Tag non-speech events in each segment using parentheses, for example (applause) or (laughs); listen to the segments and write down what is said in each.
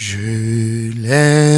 Je l'aime,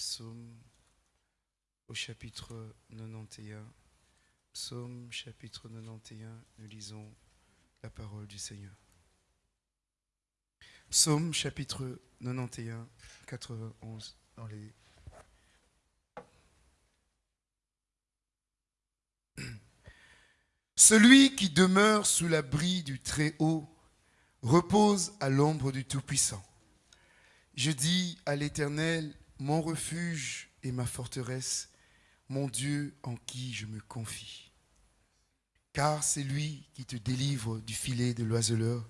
psaumes au chapitre 91. Psaume chapitre 91, nous lisons la parole du Seigneur. Psaume chapitre 91, 91 dans les (clears throat) Celui qui demeure sous l'abri du Très-Haut repose à l'ombre du Tout-Puissant. Je dis à l'Éternel, mon refuge et ma forteresse, mon Dieu en qui je me confie. Car c'est lui qui te délivre du filet de l'oiseleur,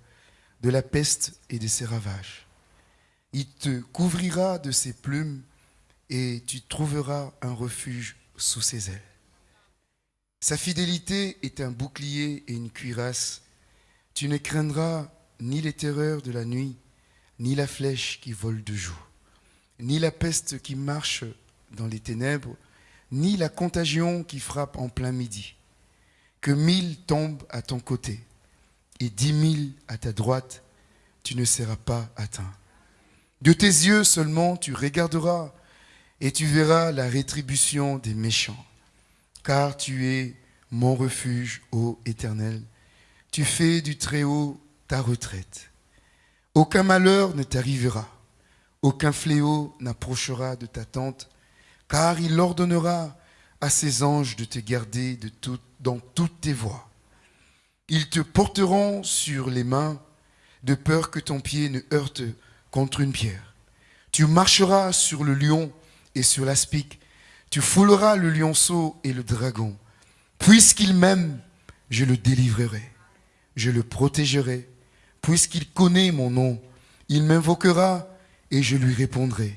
de la peste et de ses ravages. Il te couvrira de ses plumes et tu trouveras un refuge sous ses ailes. Sa fidélité est un bouclier et une cuirasse. Tu ne craindras ni les terreurs de la nuit, ni la flèche qui vole de jour, ni la peste qui marche dans les ténèbres, ni la contagion qui frappe en plein midi. Que mille tombent à ton côté et dix mille à ta droite, tu ne seras pas atteint. De tes yeux seulement tu regarderas et tu verras la rétribution des méchants. Car tu es mon refuge, ô Éternel. Tu fais du Très-Haut ta retraite. Aucun malheur ne t'arrivera, aucun fléau n'approchera de ta tente, car il ordonnera à ses anges de te garder dans toutes tes voies. Ils te porteront sur les mains, de peur que ton pied ne heurte contre une pierre. Tu marcheras sur le lion et sur l'aspic. Tu fouleras le lionceau et le dragon. Puisqu'il m'aime, je le délivrerai. Je le protégerai. Puisqu'il connaît mon nom, il m'invoquera et je lui répondrai.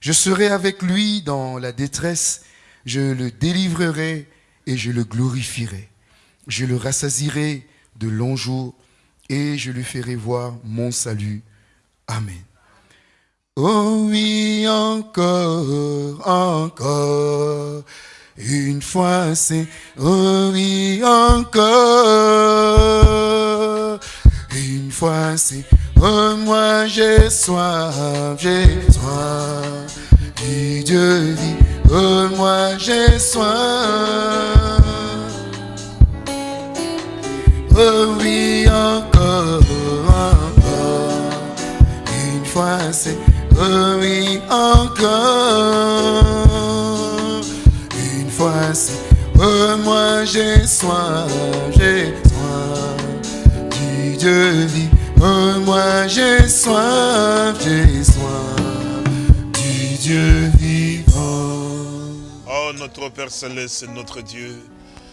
Je serai avec lui dans la détresse. Je le délivrerai et je le glorifierai. Je le rassasirai de longs jours et je lui ferai voir mon salut. Amen. Oh oui, encore, encore. Une fois c'est, oh oui, encore. Une fois c'est, oh moi j'ai soif, j'ai soif. Et Dieu dit, oh moi j'ai soif. Oh oui, encore, encore. Une fois c'est, oh oui, encore. Une fois c'est, oh moi j'ai soif, j'ai soif. Du Dieu dit, oh moi j'ai soif, j'ai soif. Du Dieu vivant. Oh, notre Père Céleste, notre Dieu.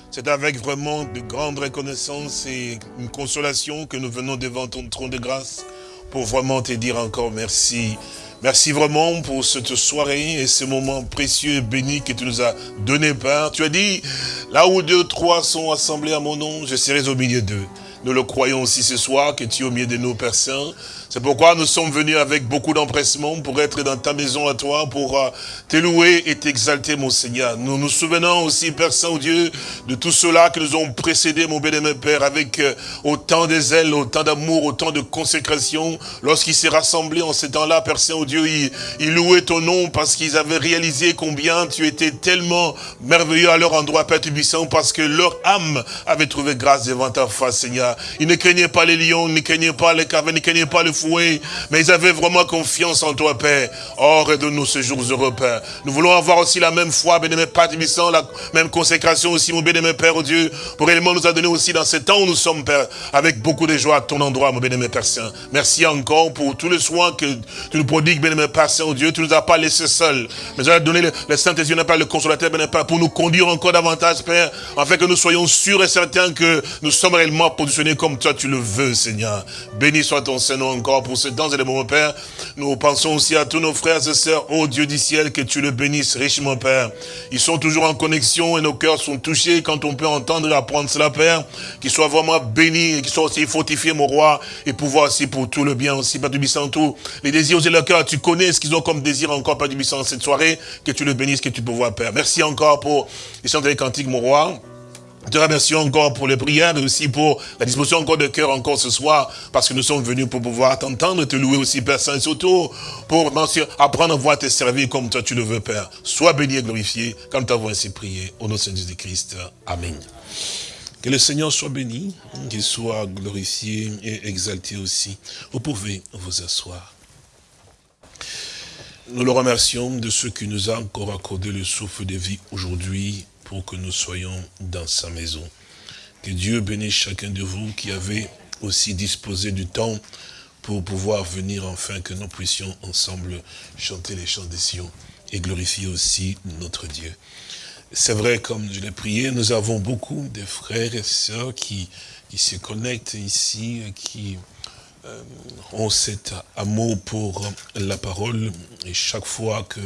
C'est avec vraiment de grandes reconnaissances et une consolation que nous venons devant ton trône de grâce pour vraiment te dire encore merci. Merci vraiment pour cette soirée et ce moment précieux et béni que tu nous as donné, Père. Tu as dit, là où deux, trois sont assemblés à mon nom, je serai au milieu d'eux. Nous le croyons aussi ce soir que tu es au milieu de nous, Père Saint. C'est pourquoi nous sommes venus avec beaucoup d'empressement pour être dans ta maison à toi, pour euh, te louer et t'exalter, mon Seigneur. Nous nous souvenons aussi, Père Saint-Dieu, de tout cela que nous ont précédé, mon bien-aimé Père, avec euh, autant de zèle, autant d'amour, autant de consécration. Lorsqu'ils s'est rassemblés en ces temps-là, Père Saint-Dieu, ils, ils louaient ton nom parce qu'ils avaient réalisé combien tu étais tellement merveilleux à leur endroit, Père Tubissant, parce que leur âme avait trouvé grâce devant ta face, Seigneur. Ils ne craignaient pas les lions, ils ne craignaient pas les cavernes, ils ne craignaient pas le fouet, mais ils avaient vraiment confiance en toi, Père. Oh, de nous ce jours heureux, Père. Nous voulons avoir aussi la même foi, bien-aimé Père la même consécration aussi, mon bien-aimé Père, oh Dieu, pour réellement nous a donné aussi dans ce temps où nous sommes, Père, avec beaucoup de joie à ton endroit, mon bien-aimé Père Saint. Merci encore pour tous les soins que tu nous prodigues, bien-aimé Père Saint, oh Dieu. Tu nous as pas laissé seuls, mais tu as donné le, Saint-Esprit, le consolateur, bien-aimé Père, pour nous conduire encore davantage, Père, afin que nous soyons sûrs et certains que nous sommes réellement positionnés comme toi tu le veux, Seigneur. Béni soit ton Seigneur encore pour ce temps moments, Père. Nous pensons aussi à tous nos frères et sœurs, ô Dieu du ciel, que tu le bénisses richement, Père. Ils sont toujours en connexion et nos cœurs sont touchés quand on peut entendre et apprendre cela, Père. Qu'ils soient vraiment bénis et qu'ils soient aussi fortifiés, mon roi, et pouvoir aussi pour tout le bien aussi, Père du tout. Les désirs de leur cœur, tu connais ce qu'ils ont comme désir encore, Père du cette soirée. Que tu le bénisses, que tu peux voir, Père. Merci encore pour les chants des cantiques, mon roi. Te remercions encore pour les prières, mais aussi pour la disposition encore de cœur encore ce soir, parce que nous sommes venus pour pouvoir t'entendre, te louer aussi, Père Saint, et surtout pour apprendre à voir te servir comme toi tu le veux, Père. Sois béni et glorifié, comme t'avons ainsi prié, au nom de Jésus-Christ. Amen. Que le Seigneur soit béni, qu'il soit glorifié et exalté aussi. Vous pouvez vous asseoir. Nous le remercions de ce qui nous a encore accordé le souffle de vie aujourd'hui pour que nous soyons dans sa maison. Que Dieu bénisse chacun de vous qui avez aussi disposé du temps pour pouvoir venir enfin que nous puissions ensemble chanter les chants des Sion et glorifier aussi notre Dieu. C'est vrai, comme je l'ai prié, nous avons beaucoup de frères et sœurs qui, qui se connectent ici, qui euh, ont cet amour pour la parole. Et chaque fois que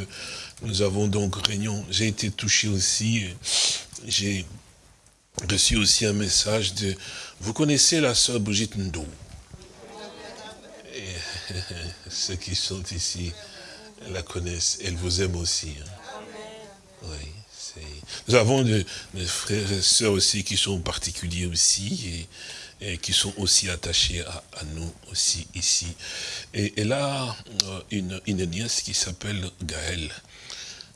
nous avons donc réunion. J'ai été touché aussi. J'ai reçu aussi un message de... Vous connaissez la sœur Brigitte Ndou Et (laughs) Ceux qui sont ici la connaissent. Elle vous aime aussi. Hein. Nous avons des frères et sœurs aussi qui sont particuliers aussi et, et qui sont aussi attachés à, nous aussi ici. Et elle a une, une nièce qui s'appelle Gaëlle.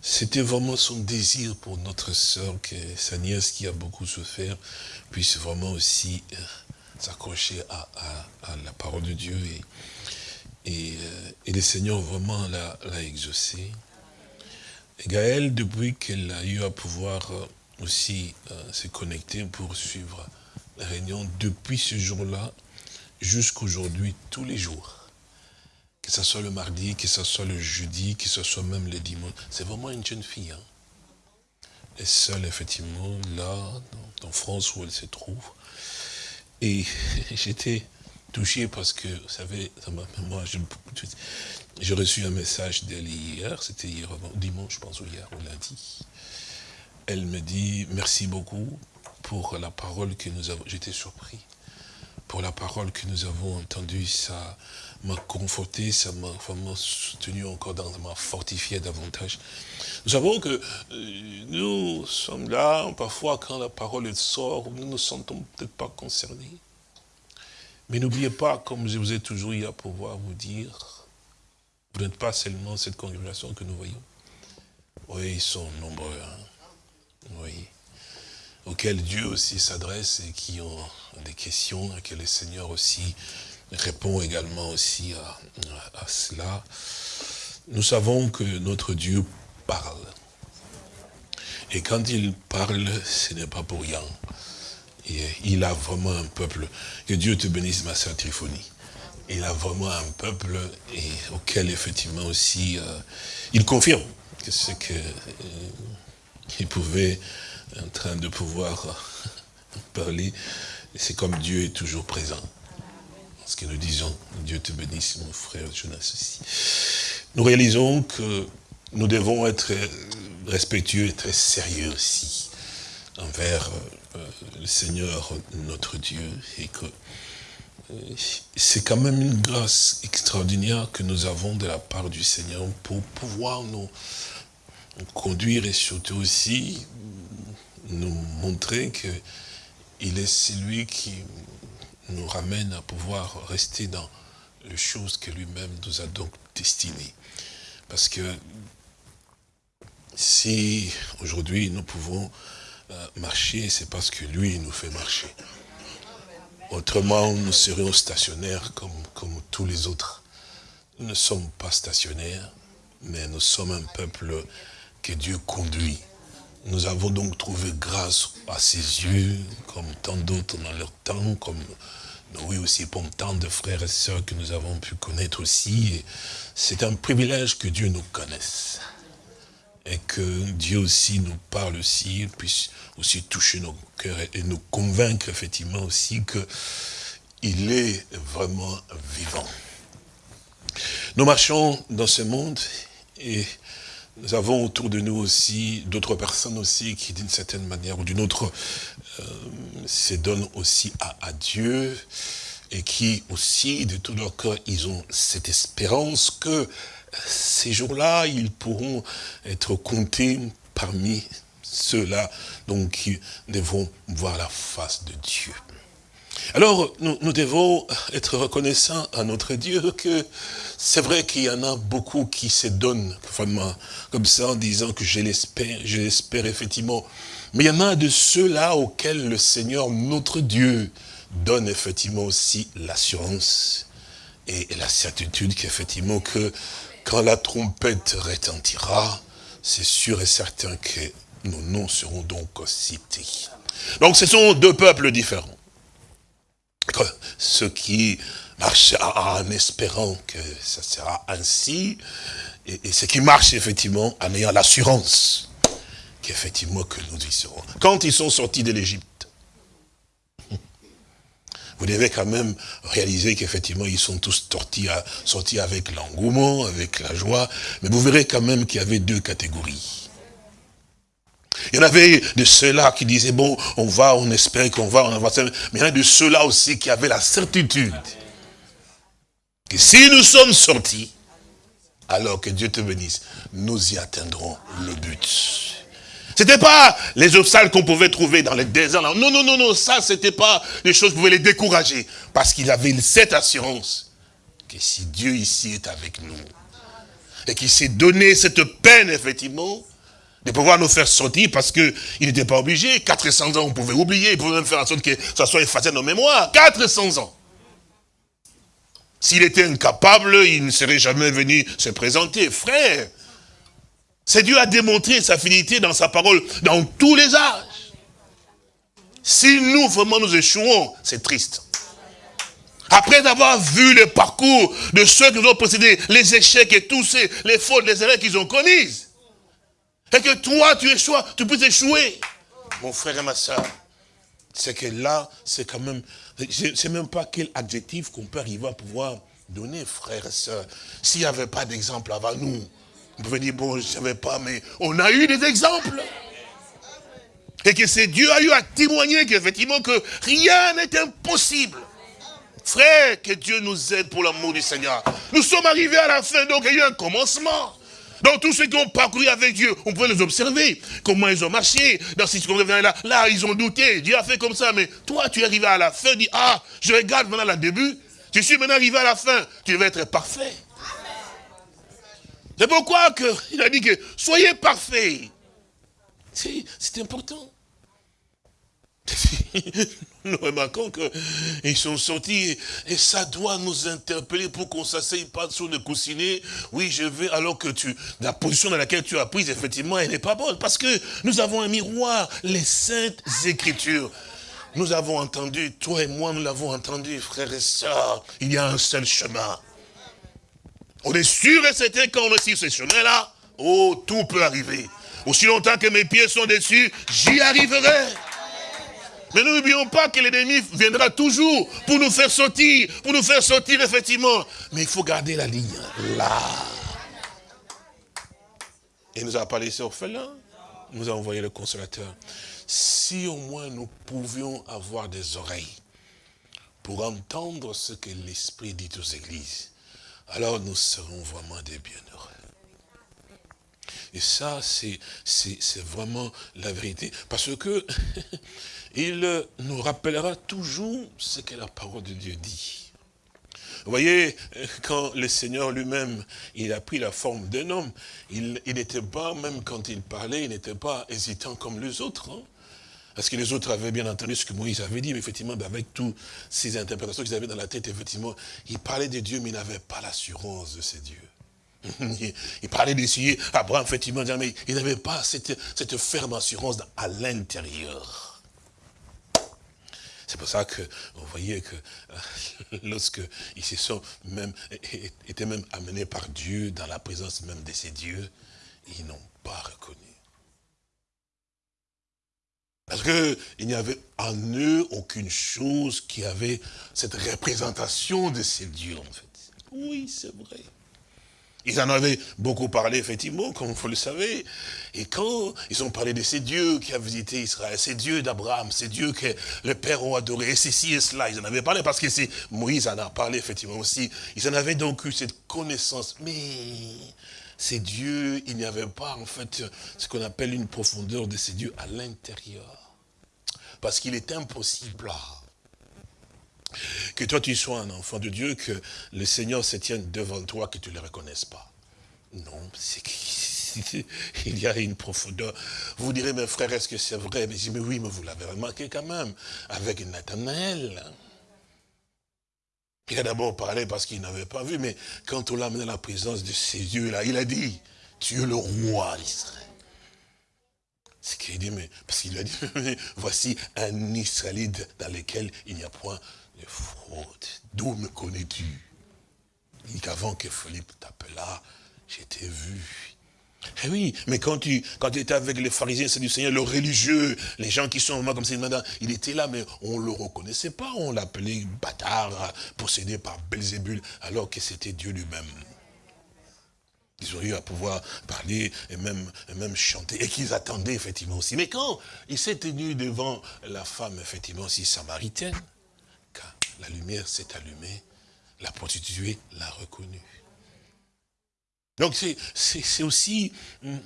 C'était vraiment son désir pour notre sœur, que sa nièce qui a beaucoup souffert, puisse vraiment aussi euh, s'accrocher à, à, à, la parole de Dieu. Et, et, euh, et le Seigneur vraiment l'a exaucé. Et Gaëlle, depuis qu'elle a eu à pouvoir euh, aussi se connecter pour suivre la réunion, depuis ce jour-là, jusqu'aujourd'hui, tous les jours, que ce soit le mardi, que ce soit le jeudi, que ce soit même le dimanche. C'est vraiment une jeune fille. Hein. Elle est seule, effectivement, là, en France où elle se trouve. Et (laughs) j'étais touché parce que, vous savez, moi, j'ai reçu un message d'elle hier, c'était hier, dimanche, je pense, ou hier, ou lundi. Elle me dit, merci beaucoup pour la parole que nous avons, j'étais surpris, pour la parole que nous avons entendue, ça m'a conforté, ça m'a vraiment soutenu encore, dans, m'a fortifié davantage. Nous savons que euh, nous sommes là, parfois quand la parole sort, nous ne nous sentons peut-être pas concernés. Mais n'oubliez pas, comme je vous ai toujours eu à pouvoir vous dire, vous n'êtes pas seulement cette congrégation que nous voyons. Oui, ils sont nombreux. Hein. Oui. Auxquels Dieu aussi s'adresse et qui ont des questions, et que le Seigneur aussi répond également aussi à, cela. Nous savons que notre Dieu parle. Et quand il parle, ce n'est pas pour rien. Il a vraiment un peuple. Que Dieu te bénisse, ma sœur Triphonie. Il a vraiment un peuple et auquel, effectivement, aussi, euh, il confirme que ce qu'il euh, pouvait, en train de pouvoir euh, (laughs) parler, c'est comme Dieu est toujours présent. Ce que nous disons, Dieu te bénisse, mon frère Jonas aussi. Nous réalisons que nous devons être respectueux et très sérieux aussi envers euh, le Seigneur notre Dieu et que euh, c'est quand même une grâce extraordinaire que nous avons de la part du Seigneur pour pouvoir nous conduire et surtout aussi nous montrer qu'il est celui qui nous ramène à pouvoir rester dans les choses que lui-même nous a donc destinées. Parce que si aujourd'hui nous pouvons euh, marcher, c'est parce que lui nous fait marcher. Autrement, nous serions stationnaires comme, comme tous les autres. Nous ne sommes pas stationnaires, mais nous sommes un peuple que Dieu conduit. Nous avons donc trouvé grâce à ses yeux, comme tant d'autres dans leur temps, comme oui aussi pour tant de frères et sœurs que nous avons pu connaître aussi. C'est un privilège que Dieu nous connaisse et que Dieu aussi nous parle aussi, puisse aussi toucher nos cœurs et nous convaincre effectivement aussi que il est vraiment vivant. Nous marchons dans ce monde et nous avons autour de nous aussi d'autres personnes aussi qui d'une certaine manière ou d'une autre euh, se donnent aussi à, à Dieu et qui aussi de tout leur cœur ils ont cette espérance que ces jours-là, ils pourront être comptés parmi ceux-là donc, qui devront voir la face de Dieu. Alors, nous, devons être reconnaissants à notre Dieu que c'est vrai qu'il y en a beaucoup qui se donnent comme ça en disant que je l'espère, je l'espère effectivement. Mais il y en a de ceux-là auxquels le Seigneur, notre Dieu, donne effectivement aussi l'assurance et la certitude qu'effectivement que quand la trompette retentira, c'est sûr et certain que nos noms seront donc cités. Donc ce sont deux peuples différents. Ceux qui marchent en espérant que ça sera ainsi, et, ceux qui marchent effectivement en ayant l'assurance qu'effectivement que nous y serons. Quand ils sont sortis de l'Égypte, (laughs) vous devez quand même réaliser qu'effectivement, ils sont tous sortis avec l'engouement, avec la joie, mais vous verrez quand même qu'il y avait deux catégories. Il y en avait de ceux-là qui disaient, bon, on va, on espère qu'on va, on va, mais il y en a de ceux-là aussi qui avaient la certitude que si nous sommes sortis, alors que Dieu te bénisse, nous y atteindrons le but. C'était pas les obstacles qu'on pouvait trouver dans les déserts. Non, non, non, non, ça, c'était pas des choses qui pouvaient les décourager. Parce qu'il avait cette assurance que si Dieu ici est avec nous, et qu'il s'est donné cette peine, effectivement, de pouvoir nous faire sortir parce qu'il n'était pas obligé. 400 ans, on pouvait oublier, il pouvait même faire en sorte que ça soit effacé de nos mémoires. 400 ans. S'il était incapable, il ne serait jamais venu se présenter. Frère, c'est Dieu a démontré sa fidélité dans sa parole dans tous les âges. Si nous, vraiment, nous échouons, c'est triste. Après avoir vu le parcours de ceux qui nous ont précédés, les échecs et tous ces, les fautes, les erreurs qu'ils ont commises. Et que toi, tu échoues, tu peux échouer. Mon frère et ma soeur, c'est que là, c'est quand même, je ne sais même pas quel adjectif qu'on peut arriver à pouvoir donner, frère et soeur. S'il n'y avait pas d'exemple avant nous, on pouvait dire, bon, je ne savais pas, mais on a eu des exemples. Et que c'est Dieu a eu à témoigner qu'effectivement que rien n'est impossible. Frère, que Dieu nous aide pour l'amour du Seigneur. Nous sommes arrivés à la fin, donc il y a eu un commencement. Donc tous ceux qui ont parcouru avec Dieu, on peut les observer, comment ils ont marché, dans là, là, ils ont douté, Dieu a fait comme ça, mais toi, tu es arrivé à la fin, dis, ah, je regarde maintenant le début, je suis maintenant arrivé à la fin, tu vas être parfait. C'est pourquoi que, il a dit que, soyez parfaits. C'est important. (laughs) nous remarquons qu'ils sont sortis et ça doit nous interpeller pour qu'on s'asseye pas sur le coussinet. Oui, je vais, alors que tu, la position dans laquelle tu as prise, effectivement, elle n'est pas bonne. Parce que nous avons un miroir, les saintes écritures. Nous avons entendu, toi et moi, nous l'avons entendu, frères et sœurs, il y a un seul chemin. On est sûr et certain quand on est ce chemin-là, oh, tout peut arriver. Aussi longtemps que mes pieds sont dessus, j'y arriverai. Mais n'oublions pas que l'ennemi viendra toujours pour nous faire sortir, pour nous faire sortir effectivement. Mais il faut garder la ligne là. Et nous a parlé orphelin, nous a envoyé le consolateur. Si au moins nous pouvions avoir des oreilles pour entendre ce que l'Esprit dit aux églises, alors nous serons vraiment des bienheureux. Et ça, c'est vraiment la vérité. Parce que (laughs) il nous rappellera toujours ce que la parole de Dieu dit. Vous voyez, quand le Seigneur lui-même, il a pris la forme d'un homme, il n'était pas, même quand il parlait, il n'était pas hésitant comme les autres. Hein. Parce que les autres avaient bien entendu ce que Moïse avait dit, mais effectivement, avec toutes ces interprétations qu'ils avaient dans la tête, effectivement, il parlait de Dieu, mais il n'avait pas l'assurance de ces dieux. (laughs) Il parlait d'essayer, Abraham, effectivement, mais il n'avait pas cette, cette ferme assurance à l'intérieur. C'est pour ça que vous voyez que euh, (laughs) lorsque ils se sont même, étaient même amenés par Dieu dans la présence même de ces dieux, ils n'ont pas reconnu. Parce qu'il n'y avait en eux aucune chose qui avait cette représentation de ces dieux, en fait. Oui, c'est vrai. Ils en avaient beaucoup parlé, effectivement, comme vous le savez. Et quand ils ont parlé de ces dieux qui a visité Israël, ces dieux d'Abraham, ces dieux que le Père a adoré, et ceci et cela, ils en avaient parlé, parce que c'est Moïse en a parlé, effectivement, aussi. Ils en avaient donc eu cette connaissance. Mais ces dieux, il n'y avait pas, en fait, ce qu'on appelle une profondeur de ces dieux à l'intérieur. Parce qu'il est impossible que toi tu sois un enfant de Dieu, que le Seigneur se tienne devant toi, que tu ne le reconnaisses pas. Non, c'est (laughs) il y a une profondeur. Vous direz, mes frères, est-ce que c'est vrai? Mais, mais oui, mais vous l'avez remarqué quand même, avec Nathanaël. Il a d'abord parlé parce qu'il n'avait pas vu, mais quand on l'a amené à la présence de ces yeux-là, il a dit, tu es le roi d'Israël. Ce qu'il dit, mais, parce qu'il a dit, (laughs) voici un Israélite dans lequel il n'y a point de fraude. D'où me connais-tu? Il dit qu'avant que Philippe t'appela, j'étais vu. Eh oui, mais quand tu, étais avec les pharisiens, c'est du Seigneur, le religieux, les gens qui sont comme ça, il était là, mais on ne le reconnaissait pas. On l'appelait bâtard, possédé par Belzébul, alors que c'était Dieu lui-même. Ils ont eu à pouvoir parler et même, et même chanter, et qu'ils attendaient effectivement aussi. Mais quand il s'est tenu devant la femme, effectivement, aussi samaritaine, la lumière s'est allumée, la prostituée l'a reconnue. Donc c'est aussi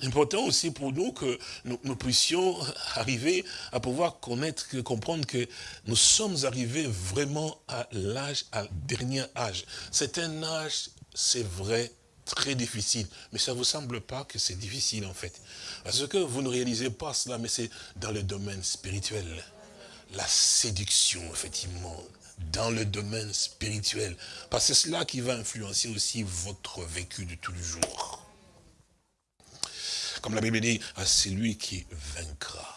important aussi pour nous que nous, puissions arriver à pouvoir connaître, comprendre que nous sommes arrivés vraiment à l'âge, à dernier âge. C'est un âge, c'est vrai, très difficile. Mais ça ne vous semble pas que c'est difficile en fait. Parce que vous ne réalisez pas cela, mais c'est dans le domaine spirituel. La séduction, effectivement, dans le domaine spirituel. Parce que c'est cela qui va influencer aussi votre vécu de tous les jours. Comme la Bible dit, à celui qui vaincra.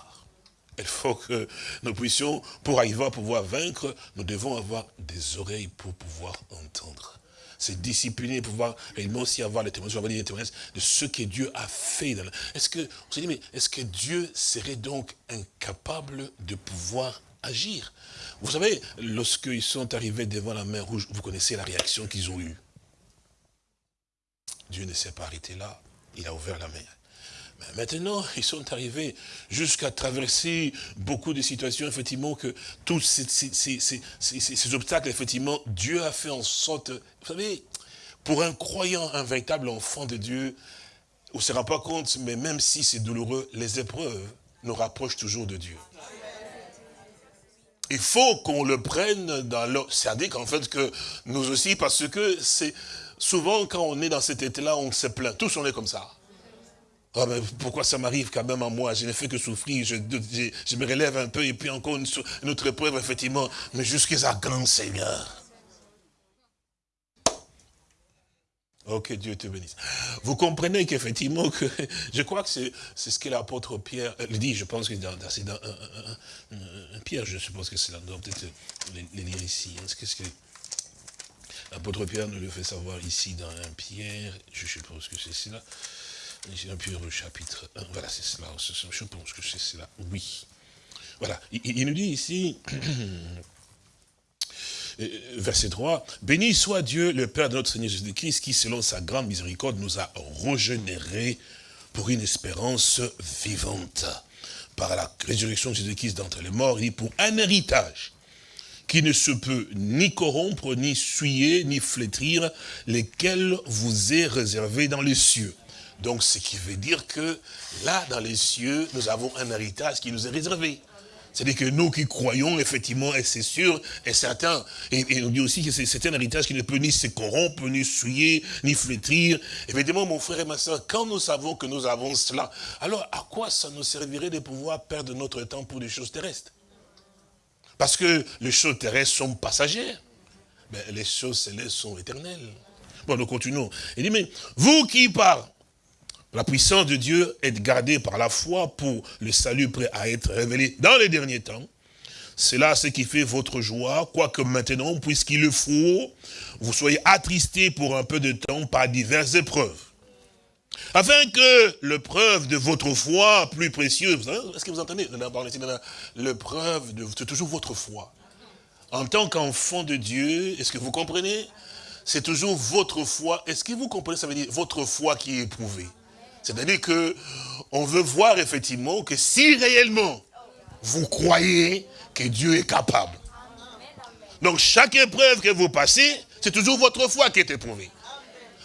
Il faut que nous puissions, pour arriver à pouvoir vaincre, nous devons avoir des oreilles pour pouvoir entendre. C'est discipliner, pouvoir réellement aussi avoir les témoignages, de ce que Dieu a fait. Est-ce que, on se dit, mais est-ce que Dieu serait donc incapable de pouvoir agir Vous savez, lorsqu'ils sont arrivés devant la mer rouge, vous connaissez la réaction qu'ils ont eue. Dieu ne s'est pas arrêté là, il a ouvert la mer. Maintenant, ils sont arrivés jusqu'à traverser beaucoup de situations, effectivement, que tous ces, obstacles, effectivement, Dieu a fait en sorte, vous savez, pour un croyant, un véritable enfant de Dieu, on ne se rend pas compte, mais même si c'est douloureux, les épreuves nous rapprochent toujours de Dieu. Il faut qu'on le prenne dans le... C'est-à-dire qu'en fait, que nous aussi, parce que c'est souvent quand on est dans cet état-là, on se plaint. Tous on est comme ça. Oh, pourquoi ça m'arrive quand même à moi? Je n'ai fait que souffrir, je, me relève un peu et puis encore une, autre épreuve, effectivement. Mais jusqu'à grand Seigneur. Oh, que Dieu te bénisse. Vous comprenez qu'effectivement, que, je crois que c'est ce que l'apôtre Pierre euh, dit, je pense que c'est dans, un, Pierre, je suppose que c'est là, peut-être les, lire ici. Hein. Qu'est-ce que l'apôtre Pierre nous le fait savoir ici dans un Pierre, je suppose que c'est cela. Un Pierre chapitre 1, voilà, c'est cela, je pense que c'est cela, oui. Voilà, il, nous dit ici, euh, (clears throat) verset 3, « Béni soit Dieu, le Père de notre Seigneur Jésus-Christ, qui, selon sa grande miséricorde, nous a régénérés pour une espérance vivante, par la résurrection de Jésus-Christ d'entre les morts, et pour un héritage qui ne se peut ni corrompre, ni souiller, ni flétrir, lesquels vous est réservé dans les cieux. Donc, ce qui veut dire que là, dans les cieux, nous avons un héritage qui nous est réservé. C'est-à-dire que nous qui croyons, effectivement, et c'est sûr et certain, et, on dit aussi que c'est un héritage qui ne peut ni se corrompre, ni souiller, ni flétrir. Évidemment, mon frère et ma soeur, quand nous savons que nous avons cela, alors à quoi ça nous servirait de pouvoir perdre notre temps pour des choses terrestres? Parce que les choses terrestres sont passagères, mais les choses célestes sont éternelles. Bon, nous continuons. Il dit, mais vous qui par la puissance de Dieu est gardée par la foi pour le salut prêt à être révélé dans les derniers temps. C'est là ce qui fait votre joie, quoique maintenant, puisqu'il le faut, vous soyez attristés pour un peu de temps par diverses épreuves. Afin que le preuve de votre foi plus précieuse, est-ce que vous entendez? Le preuve de c'est toujours votre foi. En tant qu'enfant de Dieu, est-ce que vous comprenez? C'est toujours votre foi. Est-ce que vous comprenez? Ça veut dire votre foi qui est éprouvée. C'est-à-dire que on veut voir effectivement que si réellement vous croyez que Dieu est capable. Donc chaque épreuve que vous passez, c'est toujours votre foi qui est éprouvée.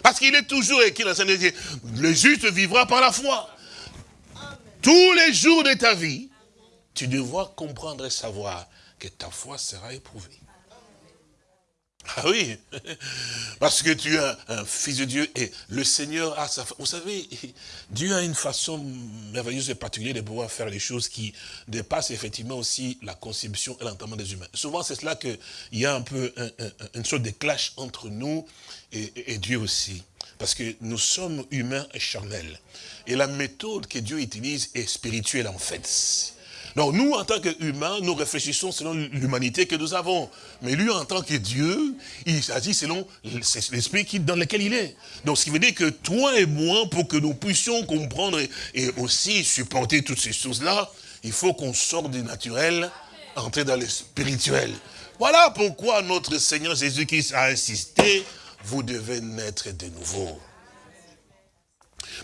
Parce qu'il est toujours écrit dans dit, le juste vivra par la foi. Tous les jours de ta vie, tu devras comprendre et savoir que ta foi sera éprouvée. Ah oui, (laughs) parce que tu es un, fils de Dieu et le Seigneur a sa... Vous savez, (laughs) Dieu a une façon merveilleuse et particulière de pouvoir faire les choses qui dépassent effectivement aussi la conception et l'entendement des humains. Souvent, c'est cela qu'il y a un peu une sorte de clash entre nous et, et Dieu aussi. Parce que nous sommes humains et charnels. Et la méthode que Dieu utilise est spirituelle en fait. Donc nous, en tant qu'humains, nous réfléchissons selon l'humanité que nous avons. Mais lui, en tant que Dieu, il s'agit selon l'esprit dans lequel il est. Donc ce qui veut dire que toi et moi, pour que nous puissions comprendre et, aussi supporter toutes ces choses-là, il faut qu'on sorte du naturel, entrer dans le spirituel. Voilà pourquoi notre Seigneur Jésus-Christ a insisté, vous devez naître de nouveau.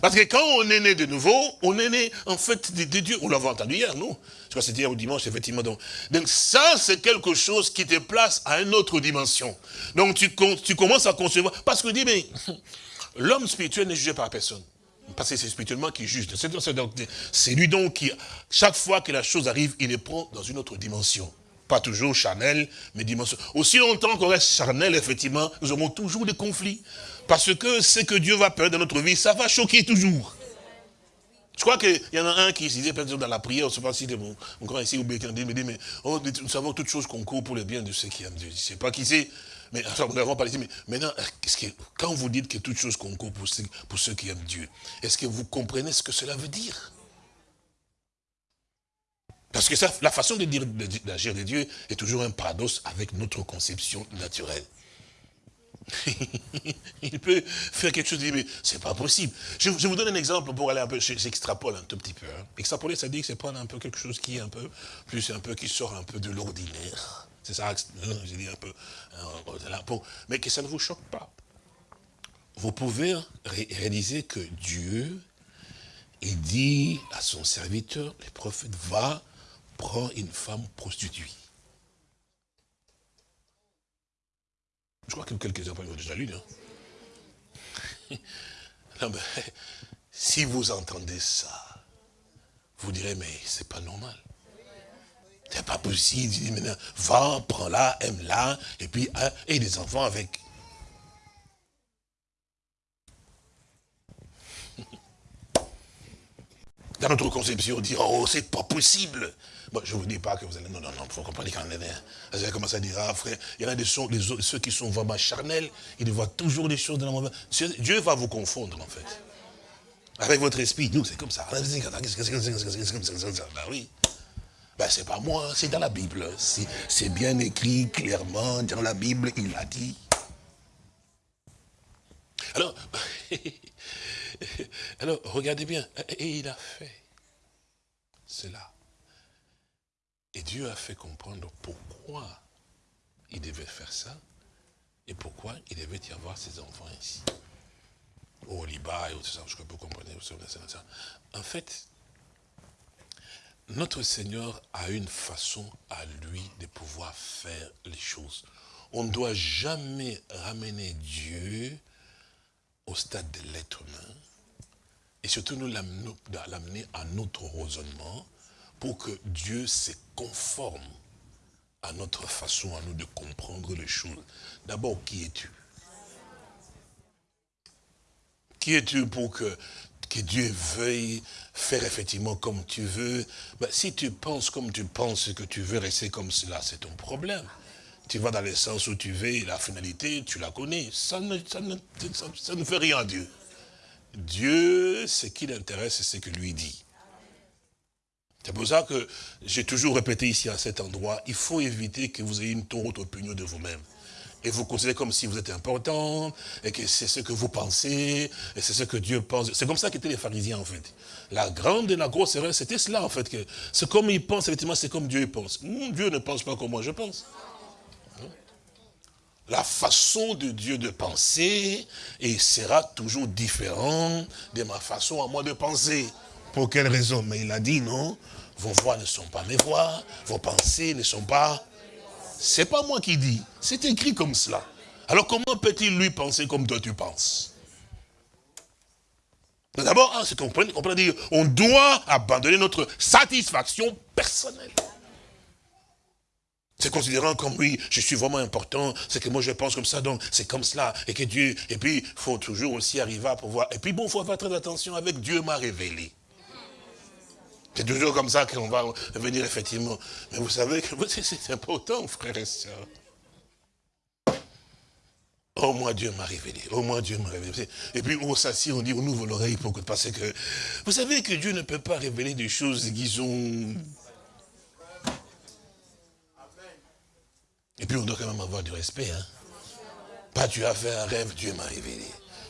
Parce que quand on est né de nouveau, on est né en fait de, Dieu. On l'avait entendu hier, non? Je crois que c'était hier au dimanche, effectivement. Donc, ça, c'est quelque chose qui te place à une autre dimension. Donc tu, tu commences à concevoir. Parce que dit, mais (laughs) l'homme spirituel n'est jugé par personne. Parce que c'est spirituellement qui juge. C'est lui donc qui, chaque fois que la chose arrive, il les prend dans une autre dimension. Pas toujours charnel, mais dimension. Aussi longtemps qu'on reste charnel, effectivement, nous aurons toujours des conflits. Parce que ce que Dieu va faire dans notre vie, ça va choquer toujours. Je crois qu'il y en a un qui disait, peut-être dans la prière, je ne sais pas si c'est mon, grand ici, ou bien qui me dit, mais oh, nous savons toutes choses concourent pour le bien de ceux qui aiment Dieu. Je ne sais pas qui c'est, mais nous n'avons pas dit, mais maintenant, quand vous dites que toutes choses concourent pour ceux qui aiment Dieu, est-ce que vous comprenez ce que cela veut dire? Parce que ça, la façon de d'agir de Dieu est toujours un paradoxe avec notre conception naturelle. (laughs) il peut faire quelque chose, mais c'est pas possible. Je, vous donne un exemple pour aller un peu, j'extrapole un tout petit peu. Hein. Extrapoler, ça dit que c'est prendre un peu quelque chose qui est un peu, plus un peu, qui sort un peu de l'ordinaire. C'est ça, j'ai dit un peu, hein, mais que ça ne vous choque pas. Vous pouvez réaliser que Dieu, il dit à son serviteur, le prophète, va prendre une femme prostituée. Je crois que quelques-uns ont déjà lu. Hein. (laughs) Non, mais, si vous entendez ça, vous direz, mais c'est pas normal. C'est pas possible. Il maintenant, va, prends-la, aime-la, et puis, hein, et des enfants avec. (laughs) Dans notre conception, on dit, oh, c'est pas possible. Je ne vous dis pas que vous allez... Non, non, non, il faut comprendre qu'en est. Vous allez commencer à dire, ah frère, il y en a des, ceux qui sont vraiment charnels, ils voient toujours des choses de la mauvaise... Dieu va vous confondre, en fait. Avec votre esprit, nous, c'est comme ça. Ben oui. Ben, c'est pas moi, c'est dans la Bible. C'est bien écrit clairement dans la Bible, il l'a dit. Alors, alors, regardez bien. Et il a fait cela. Et Dieu a fait comprendre pourquoi il devait faire ça et pourquoi il devait y avoir ses enfants ici. Au Liban et ça, je peux comprendre. En fait, notre Seigneur a une façon à lui de pouvoir faire les choses. On ne doit jamais ramener Dieu au stade de l'être humain et surtout nous l'amener à notre raisonnement pour que Dieu se conforme à notre façon à nous de comprendre les choses. D'abord, qui es-tu? Qui es-tu pour que, que Dieu veuille faire effectivement comme tu veux? Ben, Si tu penses comme tu penses que tu veux rester comme cela, c'est ton problème. Tu vas dans le sens où tu veux, la finalité, tu la connais. Ça ne, ça ne, ça ne fait rien à Dieu. Dieu, ce qui l'intéresse, c'est ce que lui dit. C'est pour ça que j'ai toujours répété ici à cet endroit, il faut éviter que vous ayez une trop haute opinion de vous-même. Et vous considérez comme si vous êtes important, et que c'est ce que vous pensez, et c'est ce que Dieu pense. C'est comme ça qu'étaient les pharisiens, en fait. La grande et la grosse erreur, c'était cela, en fait. que C'est comme ils pensent, effectivement, c'est comme Dieu pense. Dieu ne pense pas comme moi je pense. La façon de Dieu de penser et sera toujours différente de ma façon à moi de penser. Pour quelle raison? Mais il a dit non, vos voix ne sont pas mes voix, vos pensées ne sont pas... C'est pas moi qui dis, c'est écrit comme cela. Alors comment peut-il lui penser comme toi tu penses? D'abord, hein, c'est dire, on doit abandonner notre satisfaction personnelle. C'est considérant comme, oui, je suis vraiment important, c'est que moi je pense comme ça, donc c'est comme cela, et que Dieu, et puis il faut toujours aussi arriver à pouvoir, et puis bon, il faut faire très attention avec Dieu m'a révélé. C'est toujours comme ça qu'on va venir effectivement. Mais vous savez que (laughs) c'est important, frères et sœurs. Au moins Dieu m'a révélé. Au moins Dieu m'a révélé. Et puis on s'assied, on dit, on ouvre l'oreille pour que, parce que, vous savez que Dieu ne peut pas révéler des choses qui sont... Et puis on doit quand même avoir du respect. Hein. Pas tu as fait un rêve, Dieu m'a révélé.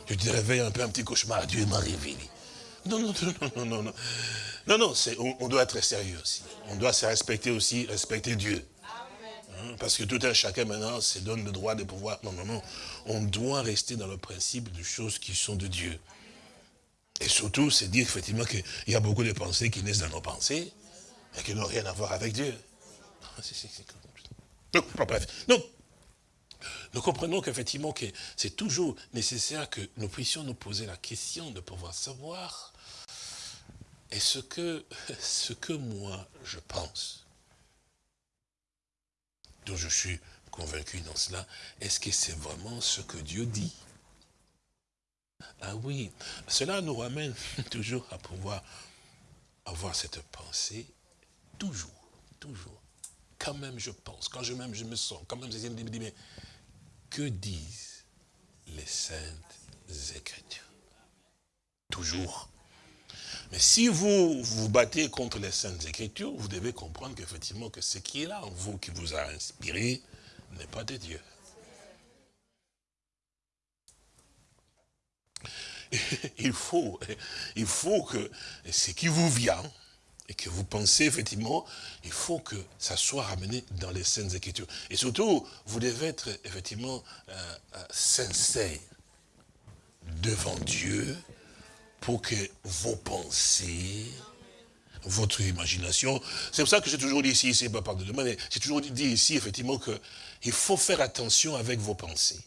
Je te réveille un peu un petit cauchemar, Dieu m'a révélé. Non, non, non, non, non, non. Non, non, on, doit être sérieux aussi. On doit se respecter aussi, respecter Dieu. Hein, parce que tout un chacun maintenant se donne le droit de pouvoir... Non, non, non. On doit rester dans le principe de choses qui sont de Dieu. Et surtout, c'est dire effectivement qu'il y a beaucoup de pensées qui naissent dans nos pensées et qui n'ont rien à voir avec Dieu. Donc, bref. Donc, nous comprenons qu'effectivement, que c'est toujours nécessaire que nous puissions nous poser la question de pouvoir savoir et (laughs) ce que, moi je pense, dont je suis convaincu dans cela, est-ce que c'est vraiment ce que Dieu dit? Ah oui, cela nous ramène (laughs) toujours à pouvoir avoir cette pensée, toujours, toujours. Quand même je pense, quand même je me sens, quand même je me dis, mais que disent les saintes écritures? Toujours Mais si vous vous battez contre les Saintes Écritures, vous devez comprendre qu'effectivement que ce qui est là en vous, qui vous a inspiré, n'est pas de Dieu. (laughs) Il faut, il faut que ce qui vous vient, et que vous pensez effectivement, il faut que ça soit ramené dans les Saintes Écritures. Et surtout, vous devez être effectivement euh, euh, sincère devant Dieu pour que vos pensées, votre imagination, c'est pour ça que j'ai toujours dit ici, c'est pas par de mais j'ai toujours dit ici effectivement qu'il faut faire attention avec vos pensées.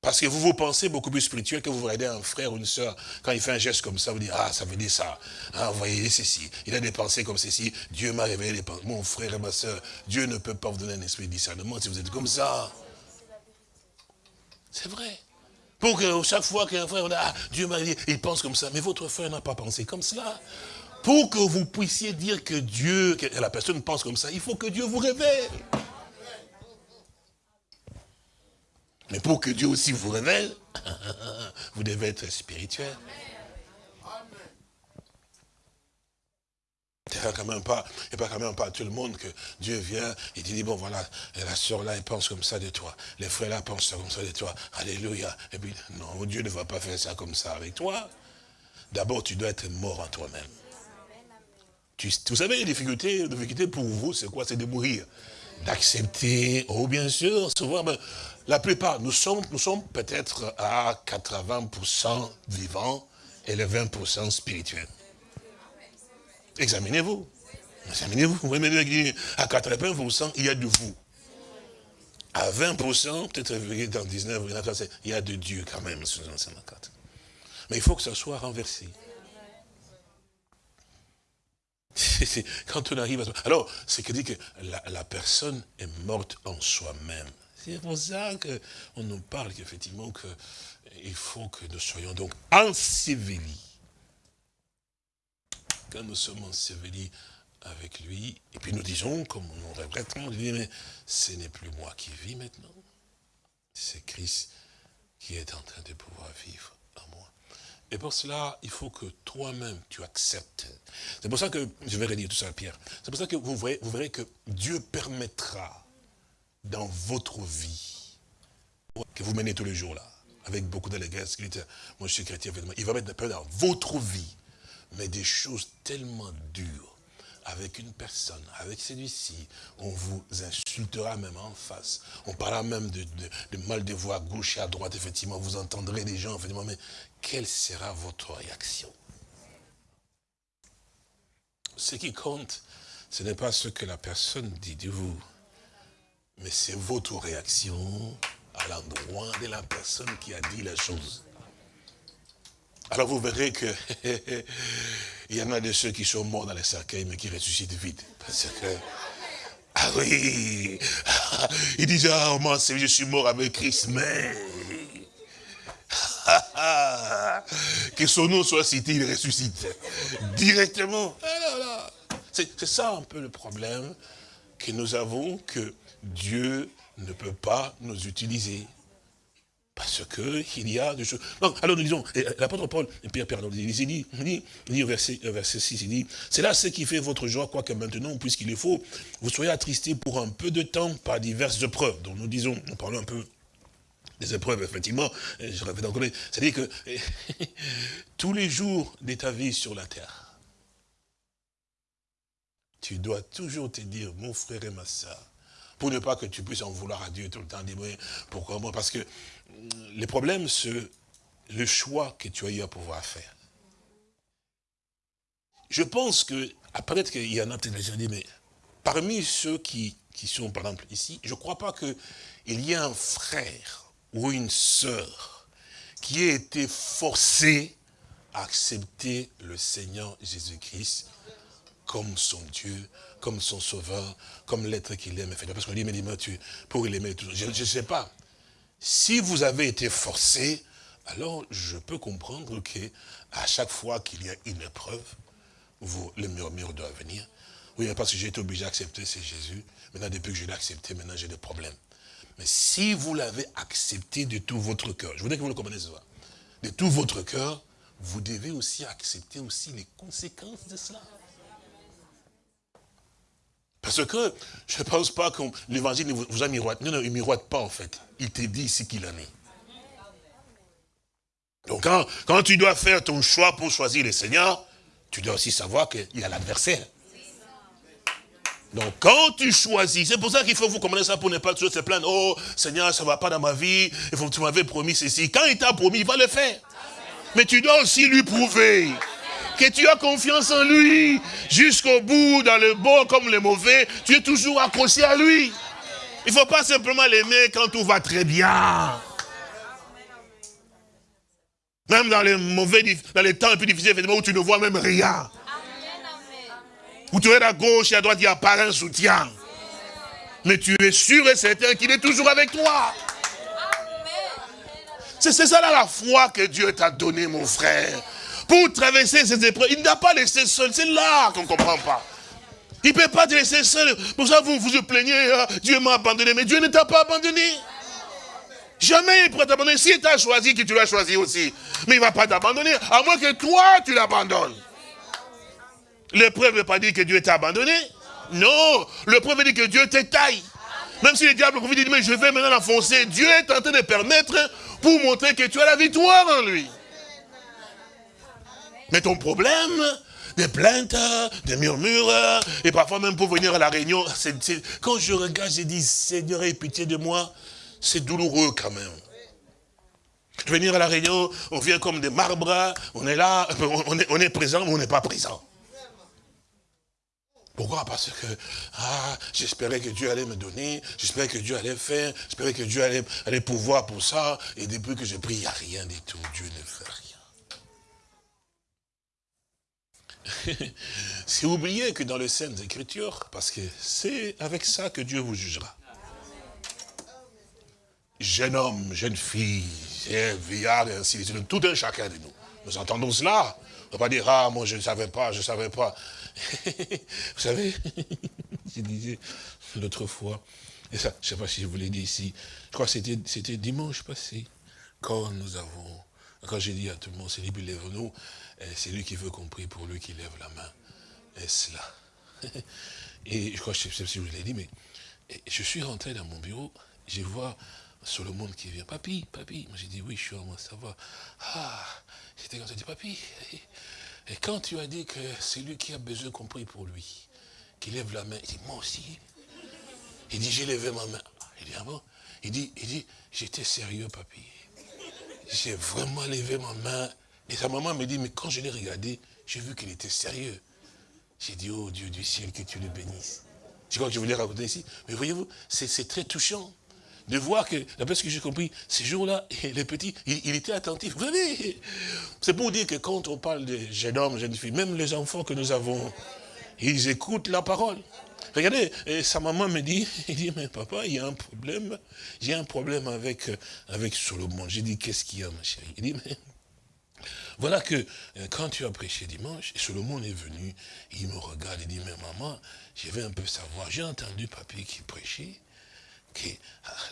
Parce que vous vous pensez beaucoup plus spirituel que vous regardez un frère ou une soeur. Quand il fait un geste comme ça, vous dites, ah, ça veut dire ça. Ah, vous voyez, ceci. Il a des pensées comme ceci. Dieu m'a révélé les pensées. Mon frère et ma soeur, Dieu ne peut pas vous donner un esprit de discernement si vous êtes comme ça. C'est vrai. Pour que chaque fois qu'un frère, ah, Dieu m'a dit, il pense comme ça. Mais votre frère n'a pas pensé comme cela. Pour que vous puissiez dire que Dieu, que la personne pense comme ça, il faut que Dieu vous révèle. Mais pour que Dieu aussi vous révèle, (laughs) vous devez être spirituel. Il n'y a quand même pas, tout le monde que Dieu vient et dit, bon voilà, la soeur là, elle pense comme ça de toi. Les frères là pensent comme ça de toi. Alléluia. Et puis, non, Dieu ne va pas faire ça comme ça avec toi. D'abord, tu dois être mort en toi-même. vous savez, les difficultés, les difficultés pour vous, c'est quoi? C'est de mourir. D'accepter, oh bien sûr, souvent, ben, la plupart, nous sommes, nous sommes peut-être à 80% vivants et les 20% spirituels. Examinez-vous. Examinez-vous. Vous voyez, à 80%, il y a de vous. À 20%, peut-être dans 19, il y a de Dieu quand même. Mais il faut que ça soit renversé. Quand on arrive à... Alors, c'est que dit que la personne est morte en soi-même. C'est pour ça qu'on nous parle qu'effectivement qu'il faut que nous soyons donc ensevelis. Quand nous sommes ensevelis avec lui, et puis nous disons, comme nous regrettons, mais ce n'est plus moi qui vis maintenant. C'est Christ qui est en train de pouvoir vivre en moi. Et pour cela, il faut que toi-même, tu acceptes. C'est pour ça que, je vais redire tout ça à Pierre, c'est pour ça que vous, verrez que Dieu permettra dans votre vie, que vous menez tous les jours là, avec beaucoup d'allégresse, moi je suis chrétien, il va mettre dans votre vie, mais des choses tellement dures, avec une personne, avec celui-ci, on vous insultera même en face. On parlera même de, mal de voix à gauche et à droite, effectivement, vous entendrez des gens, effectivement, mais quelle sera votre réaction? Ce qui compte, ce n'est pas ce que la personne dit de vous, mais c'est votre réaction à l'endroit de la personne qui a dit la chose. Alors vous verrez que (laughs) il y en a de ceux qui sont morts dans les cercueils, mais qui ressuscitent vite. Parce que, ah oui, (laughs) il disait, ah, moi, je suis mort avec Christ, mais (laughs) que son nom soit cité, il ressuscite directement. C'est ça un peu le problème que nous avons, que Dieu ne peut pas nous utiliser. Parce que il y a des choses. alors nous disons, l'apôtre Paul, Pierre, Pierre, il dit, il dit, au verset, verset 6, il dit, c'est là ce qui fait votre joie, quoique maintenant, puisqu'il est faux, vous soyez attristés pour un peu de temps par diverses épreuves. Donc nous disons, nous parlons un peu des épreuves, effectivement, je répète encore, c'est-à-dire que (laughs) tous les jours de ta vie sur la terre, tu dois toujours te dire, mon frère et ma soeur, pour ne pas que tu puisses en vouloir à Dieu tout le temps, dire, pourquoi moi? Parce que le problème, c'est le choix que tu as eu à pouvoir faire. Je pense que, peut-être qu'il y en a peut-être dit, mais parmi ceux qui, sont, par exemple, ici, je ne crois pas qu'il y ait un frère ou une sœur qui ait été forcé à accepter le Seigneur Jésus-Christ comme son Dieu, comme son sauveur, comme l'être qu'il aime. Parce qu'on dit, mais dis-moi, tu, pour l'aimer, je ne sais pas. Si vous avez été forcé, alors je peux comprendre que à chaque fois qu'il y a une épreuve, vous, le murmure doit venir. Oui, parce que j'ai été obligé d'accepter, c'est Jésus. Maintenant, depuis que je l'ai accepté, maintenant j'ai des problèmes. Mais si vous l'avez accepté de tout votre cœur, je voudrais que vous le compreniez de tout votre cœur, vous devez aussi accepter aussi les conséquences de cela. Parce que je ne pense pas que l'évangile vous a miroité. Non, non, il ne miroite pas en fait. Il te dit ici qu'il en est. Donc quand, quand tu dois faire ton choix pour choisir le Seigneur, tu dois aussi savoir qu'il y a l'adversaire. Donc, quand tu choisis, c'est pour ça qu'il faut vous comprendre ça pour ne pas toujours se plaindre. Oh, Seigneur, ça ne va pas dans ma vie. Tu m'avais promis ceci. Quand il t'a promis, il va le faire. Mais tu dois aussi lui prouver que tu as confiance en lui. Jusqu'au bout, dans le bon comme le mauvais, tu es toujours accroché à lui. Il ne faut pas simplement l'aimer quand tout va très bien. Même dans les mauvais, dans les temps un peu difficiles, où tu ne vois même rien. Où tu es à gauche et à droite, il n'y a pas un soutien. Mais tu es sûr et certain qu'il est toujours avec toi. C'est ça là la foi que Dieu t'a donnée, mon frère. Pour traverser ces épreuves, il n'a pas laissé seul. C'est là qu'on ne comprend pas. Il ne peut pas te laisser seul. Pour ça, vous vous plaignez, ah, Dieu m'a abandonné. Mais Dieu ne t'a pas abandonné. Jamais il pourrait t'abandonner. Si tu as choisi, que tu l'as choisi aussi. Mais il ne va pas t'abandonner, à moins que toi, tu l'abandonnes. L'épreuve ne veut pas dire que Dieu t'a abandonné. Non, l'épreuve veut dire que Dieu t'étaille. Même si le diable vous dit, mais je vais maintenant l'enfoncer, Dieu est en train de permettre pour montrer que tu as la victoire en lui. Mais ton problème, des plaintes, des murmures, et parfois même pour venir à la réunion, quand je regarde, je dis, Seigneur, aie pitié de moi, c'est douloureux quand même. Venir à la réunion, on vient comme des marbres, on est là, (laughs) on est, présent, mais on n'est pas présent. Pourquoi? Parce que ah, j'espérais que Dieu allait me donner, j'espérais que Dieu allait faire, j'espérais que Dieu allait, allait pouvoir pour ça, et depuis que je prie, il n'y a rien du tout, Dieu ne fait rien. (laughs) C'est oublier que dans les Saintes Écritures, parce que c'est avec ça que Dieu vous jugera. Jeune homme, jeune fille, vieillard, et ainsi de suite, tout un chacun de nous. Nous entendons cela. On ne va pas dire, ah, moi je ne savais pas, je ne savais pas. (laughs) vous savez, (laughs) je disais l'autre fois, et ça, je ne sais pas si je vous l'ai dit ici, je crois que c'était dimanche passé, quand nous avons, quand j'ai dit à tout le monde, c'est lui, lève-nous, c'est lui qui veut qu'on prie pour lui qui lève la main. Et cela. (laughs) Et je crois, je ne sais pas si je vous l'ai dit, mais je suis rentré dans mon bureau, je vois Solomon qui vient, papy, papy. Moi j'ai dit, oui, je suis en moi, ça va. Ah, j'étais comme ça, dit, papy, et quand tu as dit que c'est lui qui a besoin qu'on prie pour lui, qu'il lève la main, il dit, moi aussi. Il dit, j'ai levé ma main. Il dit, ah bon? Il dit, il dit j'étais sérieux, papy. J'ai vraiment levé ma main. Et sa maman me dit, mais quand je l'ai regardé, j'ai vu qu'il était sérieux. J'ai dit, oh Dieu du ciel, que tu le bénisses. Je crois que je voulais raconter ici. Mais voyez-vous, c'est très touchant de voir que, d'après ce que j'ai compris, ces jours-là, (laughs) les petits, il, était attentif. Vous savez, c'est pour dire que quand on parle de jeunes hommes, jeunes filles, même les enfants que nous avons, ils écoutent la parole. Regardez, sa maman me dit, (laughs) il dit, mais papa, il y a un problème, j'ai un problème avec, avec Solomon. J'ai dit, qu'est-ce qu'il y a, ma chérie? Il dit, mais voilà que euh, quand tu as prêché dimanche, Solomon est venu, il me regarde, il dit, mais maman, je vais un peu savoir, j'ai entendu papy qui prêchait, que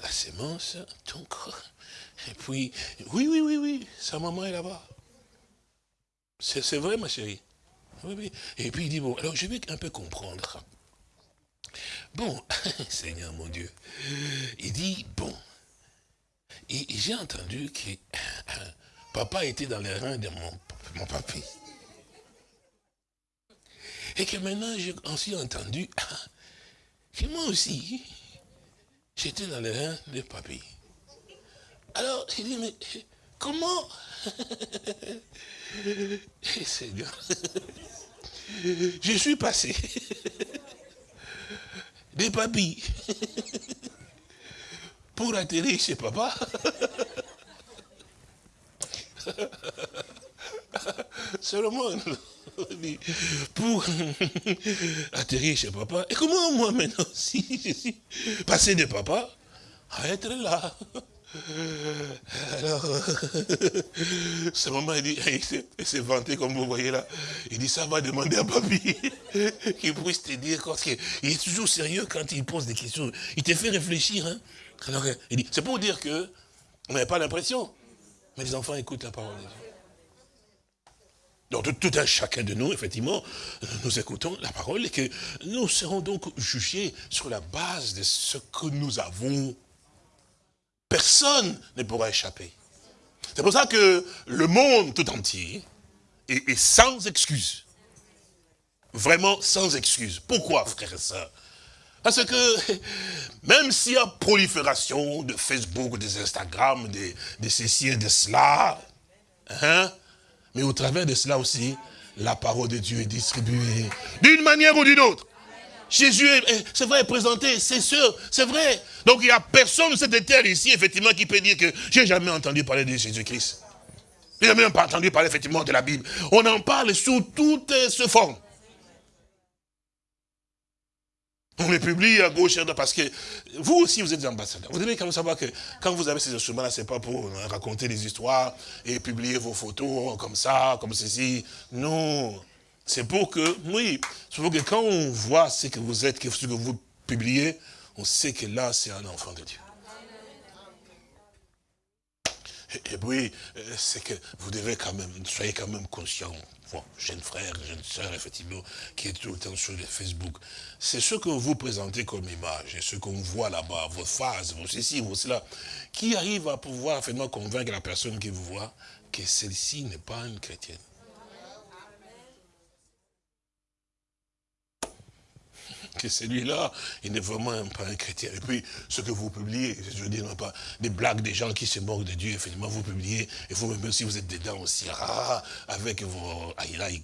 la sémence, corps. Et puis, oui, oui, oui, oui, sa maman est là-bas. C'est vrai, ma chérie. Oui, oui. Et puis il dit, bon, alors je vais un peu comprendre. Bon, (laughs) Seigneur mon Dieu, il dit, bon, et, j'ai entendu que papa était dans les reins de mon, papy. Et que maintenant, j'ai aussi entendu que moi aussi, J'étais dans les reins de papy. Alors, il dit, mais comment? (laughs) Seigneur, (laughs) je suis passé (laughs) des papilles pour atterrir chez papa. (laughs) Seulement, (laughs) pour (laughs) atterrir chez papa. Et comment moi maintenant, si je suis passé de papa à être là? Alors, ce moment, il dit, il s'est vanté comme vous voyez là. Il dit, ça va demander à papy qu'il puisse te dire, parce qu'il est toujours sérieux quand il pose des questions. Il te fait réfléchir. Hein. Alors, il dit, c'est pour dire que on n'avait pas l'impression. Mais les enfants écoutent la parole de Dieu. Donc tout un chacun de nous, effectivement, nous écoutons la parole et que nous serons donc jugés sur la base de ce que nous avons. Personne ne pourra échapper. C'est pour ça que le monde tout entier est, sans excuse. Vraiment sans excuse. Pourquoi, frère et sœurs Parce que même s'il y a prolifération de Facebook, des Instagram, de, ceci et de cela, hein, mais au travers de cela aussi, la parole de Dieu est distribuée d'une manière ou d'une autre. Jésus, c'est vrai, est présenté, c'est sûr, c'est vrai. Donc il n'y a personne sur cette terre ici, effectivement, qui peut dire que j'ai jamais entendu parler de Jésus-Christ. J'ai jamais entendu parler, effectivement, de la Bible. On en parle sous toutes ces formes. On les publie à gauche à droite parce que vous aussi vous êtes ambassadeurs. Vous devez quand même savoir que quand vous avez ces instruments-là, ce n'est pas pour raconter des histoires et publier vos photos comme ça, comme ceci. Non. C'est pour que, oui, c'est pour que quand on voit ce que vous êtes, ce que vous publiez, on sait que là, c'est un enfant de Dieu. Et, oui, euh, c'est que vous devez quand même, soyez quand même conscient, vous, jeune frère, jeune soeur, effectivement, qui est tout le temps sur le Facebook. C'est ce que vous présentez comme image, et ce qu'on voit là-bas, vos phases, vos ceci, vos cela, qui arrive à pouvoir finalement convaincre la personne qui vous voit que celle-ci n'est pas une chrétienne. Que celui-là, il n'est vraiment pas un chrétien. Et puis, ce que vous publiez, je veux dire, non pas des blagues des gens qui se moquent de Dieu, effectivement, vous publiez, et vous-même aussi, vous êtes dedans aussi, ah, avec vos I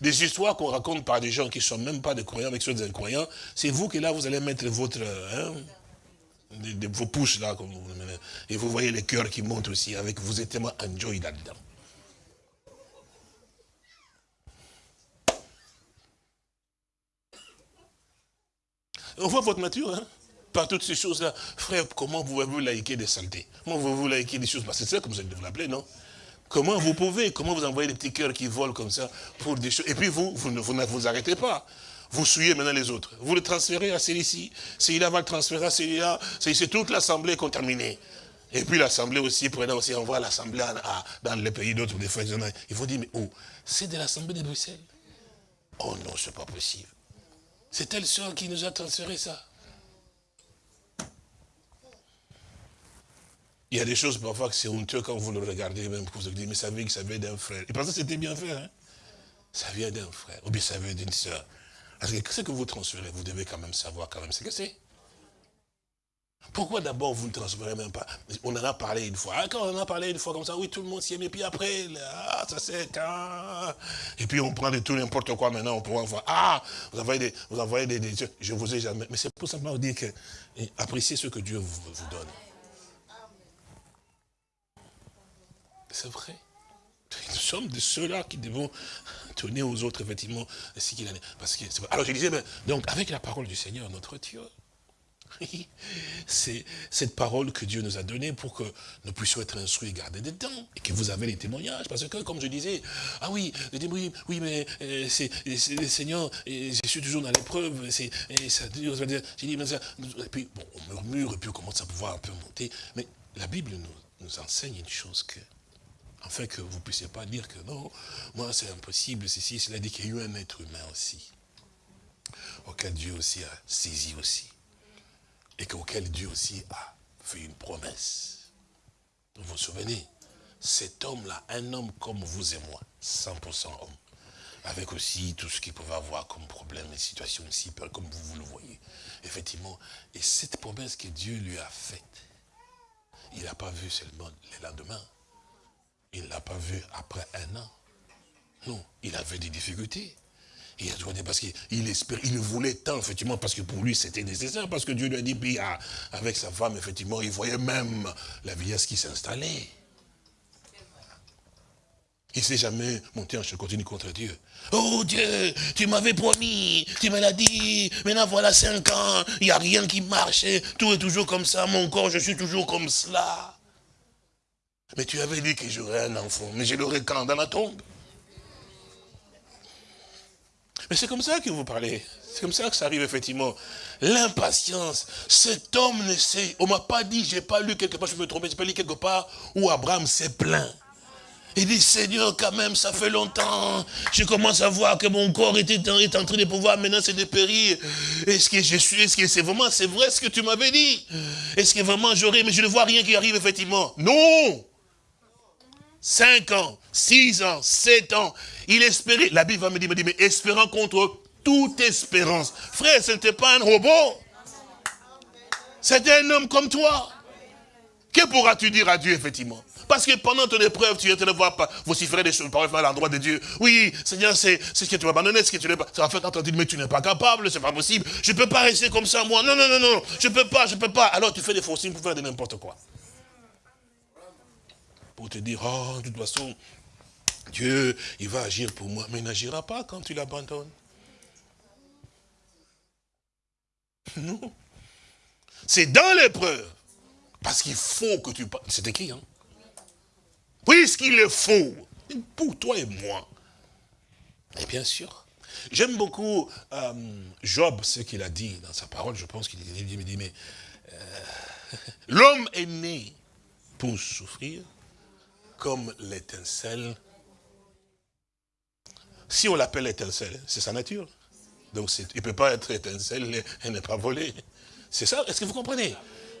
Des, histoires qu'on raconte par des gens qui ne sont même pas des croyants avec ceux des incroyants, c'est vous qui là, vous allez mettre votre... Hein, vos pouces là, comme vous, et vous voyez les cœurs qui montent aussi, avec vous êtes tellement enjoy là-dedans. On voit votre nature, hein par toutes ces choses-là. Frère, comment pouvez-vous laïquer des saletés Comment pouvez-vous laïquer des choses? C'est ça comme vous allez l'appeler, non? Comment vous pouvez? Comment vous envoyez des petits cœurs qui volent comme ça pour des choses? Et puis vous, vous ne vous, arrêtez pas. Vous suivez maintenant les autres. Vous le transférez à celui-ci. Celui-là va le transférer à celui-là. C'est toute l'assemblée contaminée. Et puis l'assemblée aussi, prenant aussi, on voit l'assemblée dans les pays d'autres, des fois, ils vont dire, mais oh, c'est de l'assemblée de Bruxelles. Oh non, c'est pas possible. C'est elle soeur qui nous a transféré ça. Il y a des choses parfois que c'est honteux quand vous le regardez, même vous vous dites, mais ça vient, ça vient d'un frère. Et pensez que c'était bien fait, hein? Ça vient d'un frère, ou bien ça vient d'une soeur. Parce que ce que vous transférez, vous devez quand même savoir quand même ce que c'est. Pourquoi d'abord vous ne transférez même pas? On en a parlé une fois. Ah, quand on en a parlé une fois comme ça, oui, tout le monde s'y aime. Et puis après, ah, ça c'est quand... Et puis on prend de tout n'importe quoi maintenant, on pourra voir. Ah, vous envoyez des... Vous envoyez des, je vous ai jamais... Mais c'est pour simplement vous dire que... Appréciez ce que Dieu vous, vous donne. C'est vrai. Nous sommes de ceux-là qui devons donner aux autres, effectivement, ce qu'il en est. Parce que, alors je disais, donc avec la parole du Seigneur, notre Dieu, (laughs) c'est cette parole que Dieu nous a donnée pour que nous puissions être instruits et garder temps. Et que vous avez les témoignages. Parce que, comme je disais, ah oui, oui, oui mais euh, c'est le Seigneur, et je suis toujours dans l'épreuve. Et ça dit, et puis, bon, on murmure, et puis on commence à pouvoir un peu monter. Mais la Bible nous, nous enseigne une chose que, afin que vous ne puissiez pas dire que non, moi c'est impossible, ceci, cela dit qu'il y a eu un être humain aussi, auquel Dieu aussi a saisi aussi et auquel Dieu aussi a fait une promesse. Vous vous souvenez Cet homme-là, un homme comme vous et moi, 100% homme, avec aussi tout ce qu'il pouvait avoir comme problème et situation aussi, comme vous, vous le voyez. Effectivement, et cette promesse que Dieu lui a faite, il n'a pas vu seulement le lendemain. Il ne l'a pas vu après un an. Non, il avait des difficultés. Il a parce qu'il espérait, il voulait tant, effectivement, parce que pour lui, c'était nécessaire, parce que Dieu lui a dit, puis ah, avec sa femme, effectivement, il voyait même la vieillesse qui s'installait. Il ne s'est jamais monté en continue contre Dieu. Oh Dieu, tu m'avais promis, tu me l'as dit, maintenant voilà cinq ans, il n'y a rien qui marche, tout est toujours comme ça, mon corps, je suis toujours comme cela. Mais tu avais dit que j'aurais un enfant, mais je l'aurais quand dans la tombe? Mais c'est comme ça que vous parlez. C'est comme ça que ça arrive, effectivement. L'impatience. Cet homme ne sait, on m'a pas dit, j'ai pas lu quelque part, je me tromper, j'ai pas lu quelque part où Abraham s'est plaint. Il dit, Seigneur, quand même, ça fait longtemps. Je commence à voir que mon corps est en train de pouvoir maintenant se dépérir. Est-ce que je suis, est-ce que c'est vraiment, c'est vrai ce que tu m'avais dit? Est-ce que vraiment j'aurais, mais je ne vois rien qui arrive effectivement. Non 5 ans, 6 ans, 7 ans. Il espérait, la Bible va me dire, me dit, mais espérant contre toute espérance. Frère, ce n'était pas un robot. C'était un homme comme toi. Que pourras-tu dire à Dieu, effectivement? Parce que pendant ton épreuve, tu es de voir vociférer des choses, paroles à l'endroit de Dieu. Oui, Seigneur, c'est ce que tu m'as abandonné, ce que tu n'es pas. En fait, tu mais tu n'es pas capable, c'est pas possible. Je ne peux pas rester comme ça, moi. Non, non, non, non, je ne peux pas, je ne peux pas. Alors tu fais des faux signes pour faire de n'importe quoi. Pour te dire, oh, de toute façon, Dieu, il va agir pour moi. Mais il n'agira pas quand tu l'abandonnes. Non. C'est dans l'épreuve. Parce qu'il faut que tu... C'est écrit, hein. Puisqu'il est faux, pour toi et moi. Et bien sûr. J'aime beaucoup euh, Job, ce qu'il a dit dans sa parole, je pense qu'il dit, mais euh, (laughs) l'homme est né pour souffrir comme l'étincelle. Si on l'appelle étincelle, c'est sa nature. Donc il ne peut pas être étincelle et ne pas voler. C'est ça, est-ce que vous comprenez?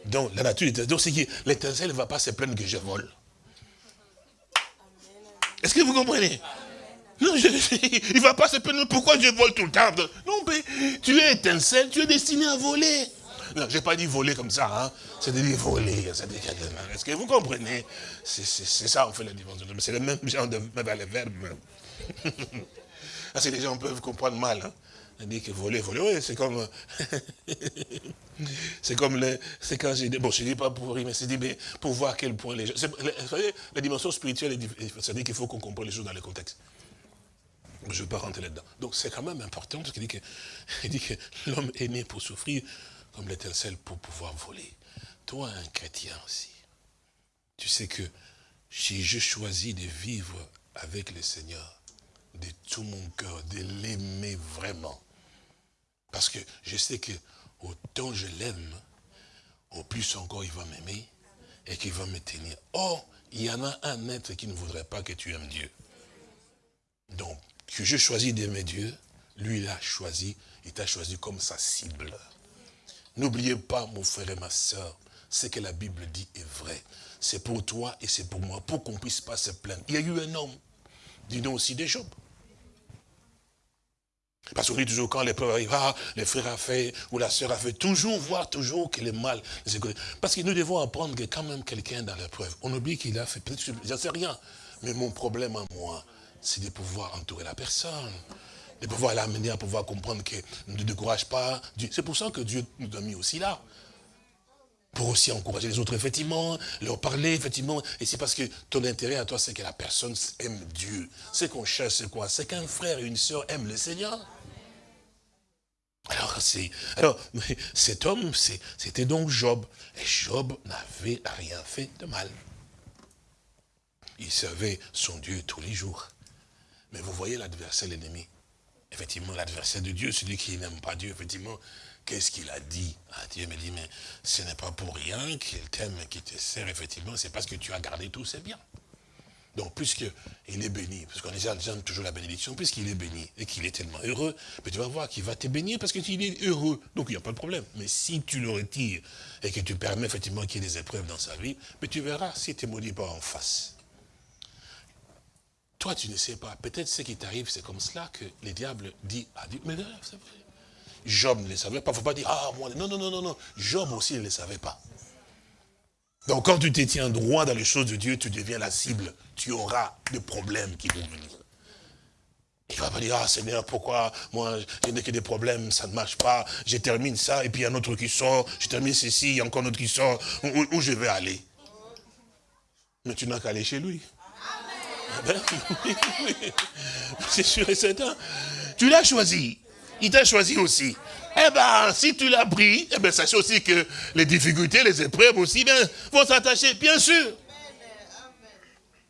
Donc la nature, donc c'est que l'étincelle ne va pas se plaindre que je vole. Est-ce que vous comprenez? Non, (laughs) il ne va pas se plaindre pourquoi je vole tout le temps? Non, mais tu es étincelle, tu es destiné à voler. Non, je n'ai pas dit voler comme ça, hein. c'est de dire voler. Est-ce que vous comprenez? C'est ça, on fait la différence. C'est le même genre de verbe. (laughs) Parce que les gens peuvent comprendre mal. Hein. On dit que voler, voler, oui, c'est comme... (laughs) c'est comme le... C'est quand j'ai dit... Bon, je ne dis pas pour rire, mais c'est dit, pour voir à quel point les gens... Vous savez, la dimension spirituelle, c'est-à-dire qu'il faut qu'on comprenne les choses dans le contexte. Je ne veux pas rentrer là-dedans. Donc c'est quand même important, parce qu'il dit que (laughs) l'homme est né pour souffrir comme l'étincelle pour pouvoir voler. Toi, un chrétien aussi, tu sais que si je choisis de vivre avec le Seigneur, de tout mon cœur, de l'aimer vraiment, parce que je sais que autant je l'aime, au plus encore il va m'aimer et qu'il va me tenir. Or, il y en a un être qui ne voudrait pas que tu aimes Dieu. Donc, que je choisis d'aimer Dieu, lui, il a choisi, il t'a choisi comme sa cible. N'oubliez pas, mon frère et ma soeur, ce que la Bible dit est vrai. C'est pour toi et c'est pour moi, pour qu'on ne puisse pas se plaindre. Il y a eu un homme, dis-nous aussi des Job. Parce qu'on dit toujours quand l'épreuve arrive, ah, le frère a fait, ou la sœur a fait, toujours voir toujours que le mal. Parce que nous devons apprendre que quand même quelqu'un dans l'épreuve, on oublie qu'il a fait, peut-être, j'en sais rien, mais mon problème à moi, c'est de pouvoir entourer la personne, de pouvoir l'amener à pouvoir comprendre que ne décourage pas. C'est pour ça que Dieu nous a mis aussi là. Pour aussi encourager les autres, effectivement, leur parler, effectivement. Et c'est parce que ton intérêt à toi, c'est que la personne aime Dieu. Ce qu'on cherche, c'est quoi? C'est qu'un frère et une sœur aiment le Seigneur. Alors, alors cet homme, c'était donc Job. Et Job n'avait rien fait de mal. Il servait son Dieu tous les jours. Mais vous voyez l'adversaire, l'ennemi. Effectivement, l'adversaire de Dieu, celui qui n'aime pas Dieu, effectivement, qu'est-ce qu'il a dit? Ah, Dieu me dit, mais ce n'est pas pour rien qu'il t'aime et qu'il te sert, effectivement, c'est parce que tu as gardé tous ses biens. Donc, puisqu'il est béni, parce qu'on aime toujours la bénédiction, puisqu'il est béni et qu'il est tellement heureux, mais tu vas voir qu'il va te bénir parce qu'il est heureux. Donc, il n'y a pas de problème. Mais si tu le retires et que tu permets effectivement qu'il y ait des épreuves dans sa vie, mais tu verras si tu ne maudis pas en face. Toi, tu ne sais pas. Peut-être ce qui t'arrive, c'est comme cela que le diable dit à Dieu. Mais c'est vrai. Job ne le savait pas. Il ne faut pas dire, ah, moi, non, non, non, non, non. Job aussi ne le savait pas. Donc quand tu te tiens droit dans les choses de Dieu, tu deviens la cible. Tu auras des problèmes qui vont venir. Il ne va pas dire, ah Seigneur, pourquoi moi, je n'ai que des problèmes, ça ne marche pas, je termine ça, et puis il y a un autre qui sort, je termine ceci, il y a encore un autre qui sort, où je vais aller? Mais tu n'as qu'à aller chez lui. Ben (laughs) c'est sûr et certain. Tu l'as choisi. Il t'a choisi aussi. Eh bien, si tu l'as pris, eh bien, sachez aussi que les difficultés, les épreuves aussi bien, vont s'attacher, bien sûr.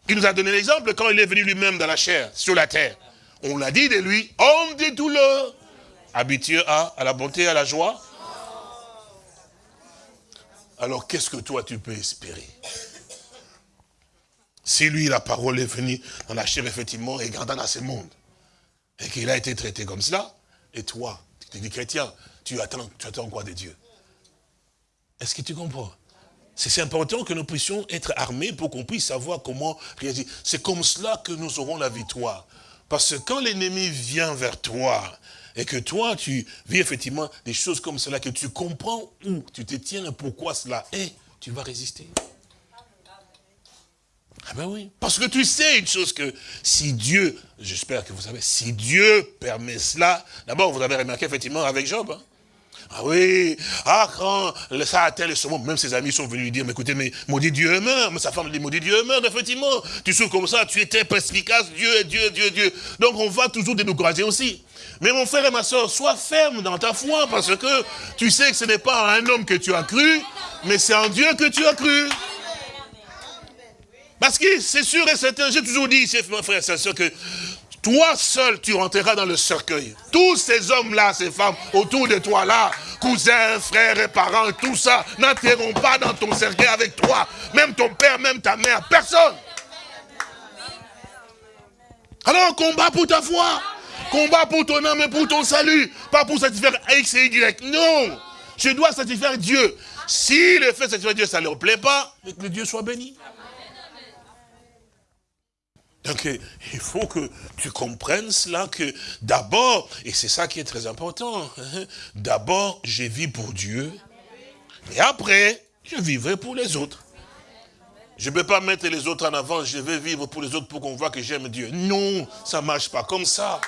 Il nous a donné l'exemple quand il est venu lui-même dans la chair, sur la terre. On l'a dit de lui, homme des douleurs, habitué à, à la bonté, à la joie. Alors, qu'est-ce que toi tu peux espérer? Si lui, la parole est venue dans la chair, effectivement, et gardant dans ce monde, et qu'il a été traité comme cela, et toi, tu es chrétien, tu attends, tu attends quoi de Dieu? Est-ce que tu comprends? C'est important que nous puissions être armés pour qu'on puisse savoir comment réagir. C'est comme cela que nous aurons la victoire. Parce que quand l'ennemi vient vers toi, et que toi, tu vis effectivement des choses comme cela, que tu comprends où tu te tiens et pourquoi cela est, tu vas résister. Ah ben oui, parce que tu sais une chose que si Dieu, j'espère que vous savez, si Dieu permet cela, d'abord vous avez remarqué effectivement avec Job, hein, ah oui, ah quand ça atteint le sommet, même ses amis sont venus lui dire, mais écoutez, mais maudit Dieu meurt, mais sa femme dit, maudit Dieu meurt, effectivement. Tu souffres comme ça, tu étais perspicace, Dieu, Dieu, Dieu, Dieu. Donc on va toujours décourager aussi. Mais mon frère et ma soeur, sois ferme dans ta foi, parce que tu sais que ce n'est pas un homme que tu as cru, mais c'est en Dieu que tu as cru. Parce que c'est sûr et certain, j'ai toujours dit, mon frère ma soeur, que toi seul, tu rentreras dans le cercueil. Tous ces hommes-là, ces femmes autour de toi là, cousins, frères et parents, tout ça, n'entreront pas dans ton cercueil avec toi. Même ton père, même ta mère, personne. Alors, combat pour ta foi. Combat pour ton âme et pour ton salut. Pas pour satisfaire X et Y. Non. Je dois satisfaire Dieu. Si le fait de satisfaire Dieu, ça ne leur plaît pas, que Dieu soit béni. Donc, il faut que tu comprennes cela, que d'abord, et c'est ça qui est très important, hein, d'abord, je vis pour Dieu, et après, je vivrai pour les autres. Je ne peux pas mettre les autres en avant, je vais vivre pour les autres pour qu'on voit que j'aime Dieu. Non, ça ne marche pas comme ça.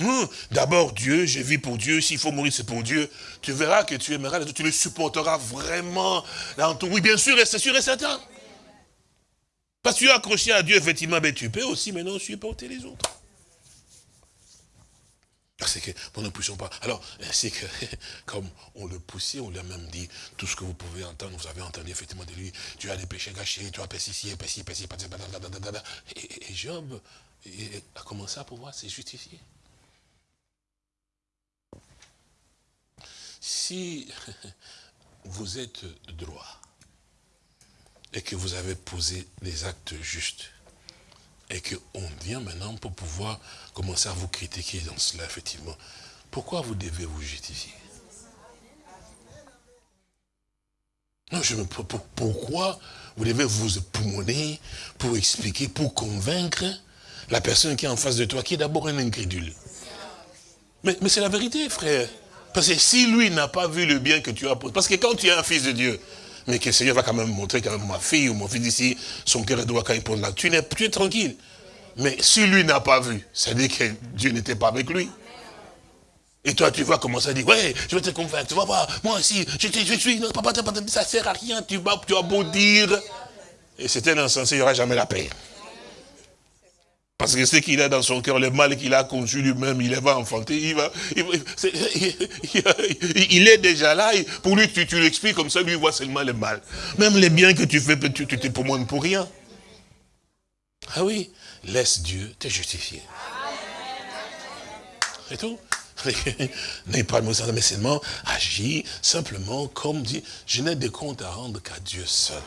Hum, d'abord Dieu, je vis pour Dieu, s'il faut mourir c'est pour Dieu. Tu verras que tu aimeras les autres, tu les supporteras vraiment. Oui, bien sûr, c'est sûr et certain. Parce que tu es accroché à Dieu, effectivement, mais tu peux aussi maintenant supporter les autres. C'est que nous ne poussons pas. Alors, c'est que, (laughs) comme on le poussait, on lui a même dit, tout ce que vous pouvez entendre, vous avez entendu effectivement de lui, tu as des péchés gâchés, tu as péché ici, péché, péché, et, et Job a commencé à pouvoir se justifier. Si (laughs) vous êtes droit, et que vous avez posé les actes justes, et qu'on vient maintenant pour pouvoir commencer à vous critiquer dans cela, effectivement, pourquoi vous devez vous justifier? Non, je me pourquoi vous devez vous époumoner pour expliquer, pour convaincre la personne qui est en face de toi, qui est d'abord un incrédule? Mais, c'est la vérité, frère. Parce que si lui n'a pas vu le bien que tu as parce que quand tu es un fils de Dieu, mais que le Seigneur va quand même montrer quand même ma fille ou mon fils ici, son cœur doit quand il pose là, tu tu es tranquille. Mais si lui n'a pas vu, ça dire que Dieu n'était pas avec lui. Et toi, tu vas commencer à dire, ouais, je vais te convaincre, tu vas voir, moi aussi, je, je suis, non, papa, ça ne sert à rien, tu vas, tu as beau dire. Et c'était insensé, il n'y aura jamais la paix. Parce que ce qu'il a dans son cœur, le mal qu'il a conçu lui-même, il va enfanter, il va, il, est déjà là, pour lui, tu, l'expliques comme ça, lui voit seulement le mal. Même les biens que tu fais, tu, tu te promènes pour rien. Ah oui, laisse Dieu te justifier. C'est tout. (laughs) N'ayez pas de mais seulement agis simplement comme dit, je n'ai de compte à rendre qu'à Dieu seul.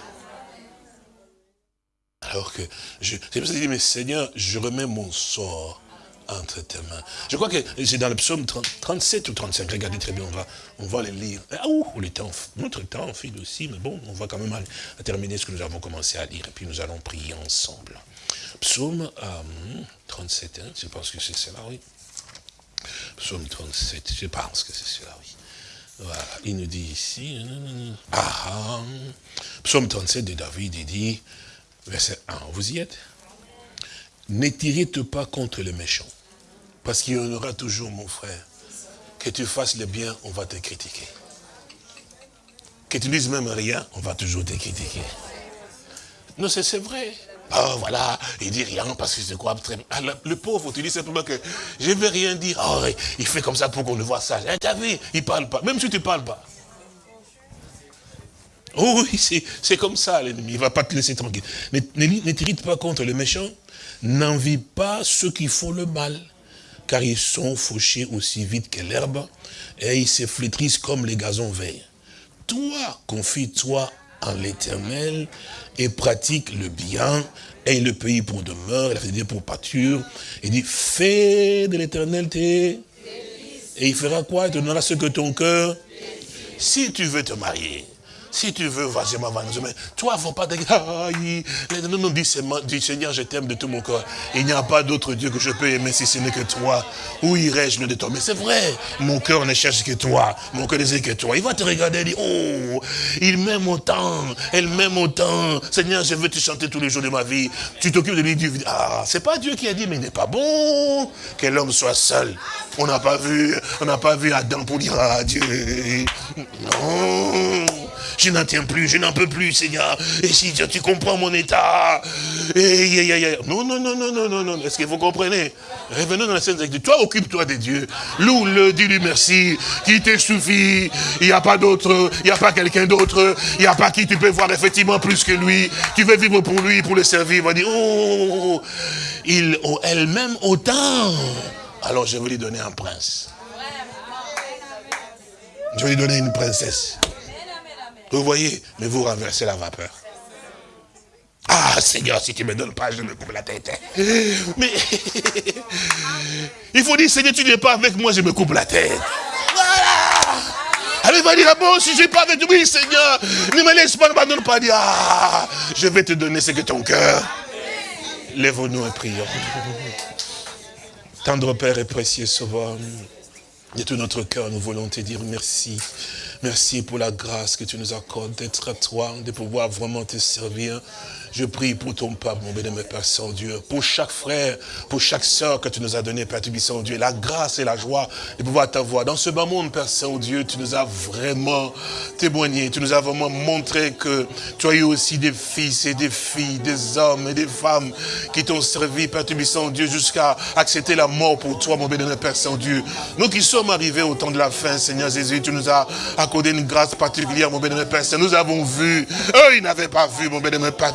Alors que, je, c'est pour ça que je dis, mais Seigneur, je remets mon sort entre tes mains. Je crois que c'est dans le psaume 37 ou 35, regardez très bien, on va, on les lire. Ah, ouh, le temps, notre temps file aussi, mais bon, on va quand même terminer ce que nous avons commencé à lire, et puis nous allons prier ensemble. Psaume 37, euh, hein, je pense que c'est cela, oui. Psaume 37, je pense que c'est cela, oui. Voilà, il nous dit ici, ah, ah, psaume 37 de David, il dit, Verset 1, vous y êtes? Ne t'irrite pas contre le méchant. Parce qu'il y en aura toujours, mon frère. Que tu fasses le bien, on va te critiquer. Que tu dises même rien, on va toujours te critiquer. Non, c'est vrai. Oh, voilà, il dit rien parce que je crois très. Ah, le, pauvre, tu dis simplement que je ne vais rien dire. Oh, il fait comme ça pour qu'on le voit ça. Eh, tu as vu, il ne parle pas. Même si tu ne parles pas. Oh oui, c'est comme ça l'ennemi, il ne va pas te laisser tranquille. Ne t'irrite pas contre le méchant, n'envie pas ceux qui font le mal, car ils sont fauchés aussi vite que l'herbe, et ils se flétrissent comme les gazons verts. Toi, confie-toi en l'éternel et pratique le bien et le pays pour demeure, il a fait dire pour pâture. Il dit, fais de l'éternel tes... Et il fera quoi? Il te donnera ce que ton cœur... Si tu veux te marier, si tu veux, vas-y, ma mais toi, faut pas te non, non, dis, Seigneur, je t'aime de tout mon corps. Il n'y a pas d'autre Dieu que je peux aimer si ce n'est que toi. Où irais-je de toi Mais c'est vrai, mon cœur ne cherche que toi. Mon cœur ne sait que toi. Il va te regarder et dire, oh, il m'aime autant, elle m'aime autant. Seigneur, je veux te chanter tous les jours de ma vie. Tu t'occupes de lui, du Ah, c'est pas Dieu qui a dit, mais il n'est pas bon que l'homme soit seul. On n'a pas vu, on n'a pas vu Adam pour dire, ah, Dieu. Non je n'en tiens plus, je n'en peux plus, Seigneur. Et si tu comprends mon état. Non, non, non, non, non, non, non. Est-ce que vous comprenez? Revenons dans la scène de Toi, occupe-toi de Dieu. Loue-le, dis-lui merci. Qui te suffit. Il n'y a pas d'autre, il n'y a pas quelqu'un d'autre. Il n'y a pas qui tu peux voir effectivement plus que lui. Tu veux vivre pour lui, pour le servir. Il va dire, oh, il, oh, elle-même autant. Alors je vais lui donner un prince. Je vais lui donner une princesse. Vous voyez, mais vous renversez la vapeur. Ah, Seigneur, si tu ne me donnes pas, je me coupe la tête. Mais il faut dire, Seigneur, tu n'es pas avec moi, je me coupe la tête. Voilà. Allez, va dire, ah bon, si je n'ai pas avec toi, oui, Seigneur, ne me laisse pas, ne m'abandonne pas. Dire, ah, je vais te donner ce que ton cœur. Lève-nous et prions. Tendre Père et précieux Sauveur, de tout notre cœur, nous voulons te dire merci. Merci pour la grâce que tu nous accordes d'être à toi, de pouvoir vraiment te servir. Je prie pour ton peuple, mon béni, Père Saint-Dieu, pour chaque frère, pour chaque sœur que tu nous as donné, Père Saint-Dieu, la grâce et la joie de pouvoir t'avoir. Dans ce bas monde, Père Saint-Dieu, tu nous as vraiment témoigné, tu nous as vraiment montré que tu as eu aussi des fils et des filles, des hommes et des femmes qui t'ont servi, Père Saint-Dieu, jusqu'à accepter la mort pour toi, mon béni, Père Saint-Dieu. Nous qui sommes arrivés au temps de la fin, Seigneur Jésus, tu nous as accordé une grâce particulière, mon béni, Père Saint. Nous avons vu, eux, ils n'avaient pas vu, mon béni, Père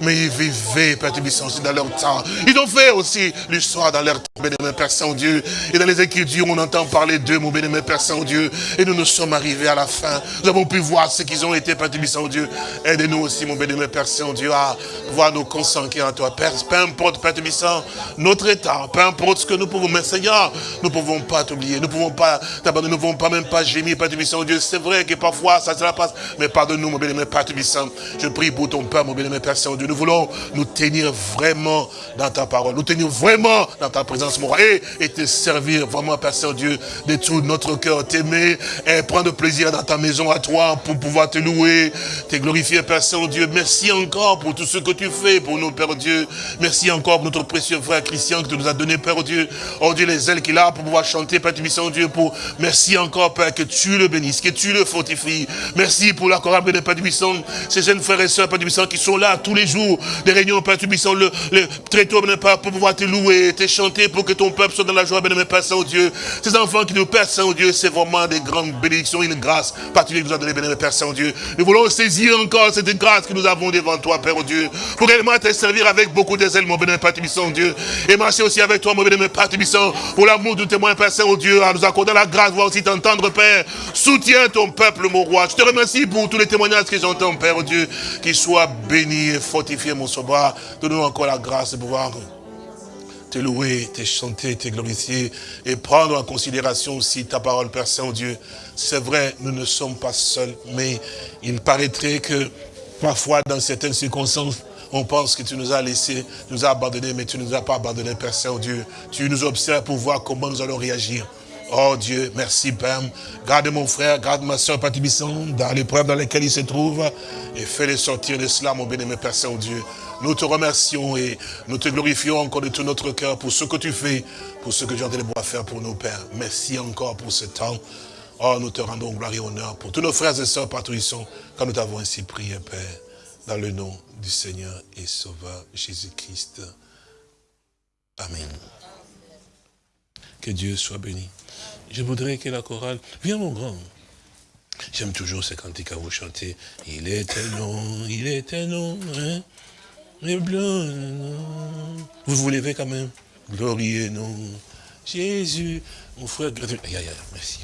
mais ils vivaient, Père aussi dans leur temps. Ils ont fait aussi l'histoire dans leur temps, bénémoine Père Saint-Dieu. Et dans les Écritures, on entend parler d'eux, mon bénémoine Père Saint-Dieu. Et nous nous sommes arrivés à la fin. Nous avons pu voir ce qu'ils ont été, Père Tubissant, Dieu. Aide-nous aussi, mon bénémoine Père Saint-Dieu, à pouvoir nous concentrer en toi. Père, peu importe, Père Tubissant, notre état, peu importe ce que nous pouvons. Mais Seigneur, nous ne pouvons pas t'oublier. Nous ne pouvons pas t'abandonner. Nous ne pouvons pas même pas gémir, Père Tubissant, Dieu. C'est vrai que parfois, ça, se passe. Mais pardonne-nous, mon bénémoine Père Tubissant. Je prie pour ton Père, mon bénémoine Père Saint-Dieu. Nous voulons nous tenir vraiment dans ta parole. Nous tenir vraiment dans ta présence, mon roi. Et, te servir vraiment, Père Saint-Dieu, de tout notre cœur. T'aimer et prendre plaisir dans ta maison à toi pour pouvoir te louer, te glorifier, Père Saint-Dieu. Merci encore pour tout ce que tu fais pour nous, Père Dieu. Merci encore pour notre précieux frère Christian que tu nous as donné, Père Dieu. Oh Dieu, les ailes qu'il a pour pouvoir chanter, Père Saint-Dieu. Pour... Merci encore, Père, que tu le bénisses, que tu le fortifies. Merci pour la chorale de Père Saint, ces jeunes frères et sœurs, Père Saint, qui sont là tous les jours des réunions, Père Tubissant, le, le très pour pouvoir te louer, te chanter, pour que ton peuple soit dans la joie, bien Père Saint-Dieu. Ces enfants qui nous Père Saint-Dieu, c'est vraiment des grandes bénédictions, une grâce particulière que nous a donné, bien Père Saint-Dieu. Nous voulons saisir encore cette grâce que nous avons devant toi, Père Dieu, pour réellement te servir avec beaucoup de zèle, mon bénémoine Père Dieu. Et marcher aussi avec toi, mon bénémoine Père pour l'amour du témoin, Père Saint-Dieu, à nous accorder la grâce, voir aussi t'entendre, Père. Soutiens ton peuple, mon roi. Je te remercie pour tous les témoignages que j'entends, Père Dieu, qu'ils soient bénis et fortifiés, mon sauveur. Donne-nous encore la grâce de pouvoir te louer, te chanter, te glorifier et prendre en considération aussi ta parole, Père Saint-Dieu. C'est vrai, nous ne sommes pas seuls, mais il paraîtrait que parfois, dans certaines circonstances, on pense que tu nous as laissés, tu nous as abandonnés, mais tu ne nous as pas abandonnés, Père Saint-Dieu. Tu nous observes pour voir comment nous allons réagir. Oh Dieu, merci Père. Garde mon frère, garde ma soeur Patibisson dans l'épreuve dans laquelle il se trouve et fais-les sortir de cela, mon béni, Père Saint-Dieu. Nous te remercions et nous te glorifions encore de tout notre cœur pour ce que tu fais, pour ce que tu train de faire pour nous, Père. Merci encore pour ce temps. Oh, nous te rendons gloire et honneur pour tous nos frères et sœurs partout quand nous t'avons ainsi prié, Père, dans le nom du Seigneur et Sauveur Jésus-Christ. Amen. Que Dieu soit béni. Je voudrais que la chorale... Viens mon grand. J'aime toujours ces cantiques à vous chanter. Il était long, il était long, hein les Vous vous levez quand même? Glorieux non. Jésus, mon frère, aïe, merci.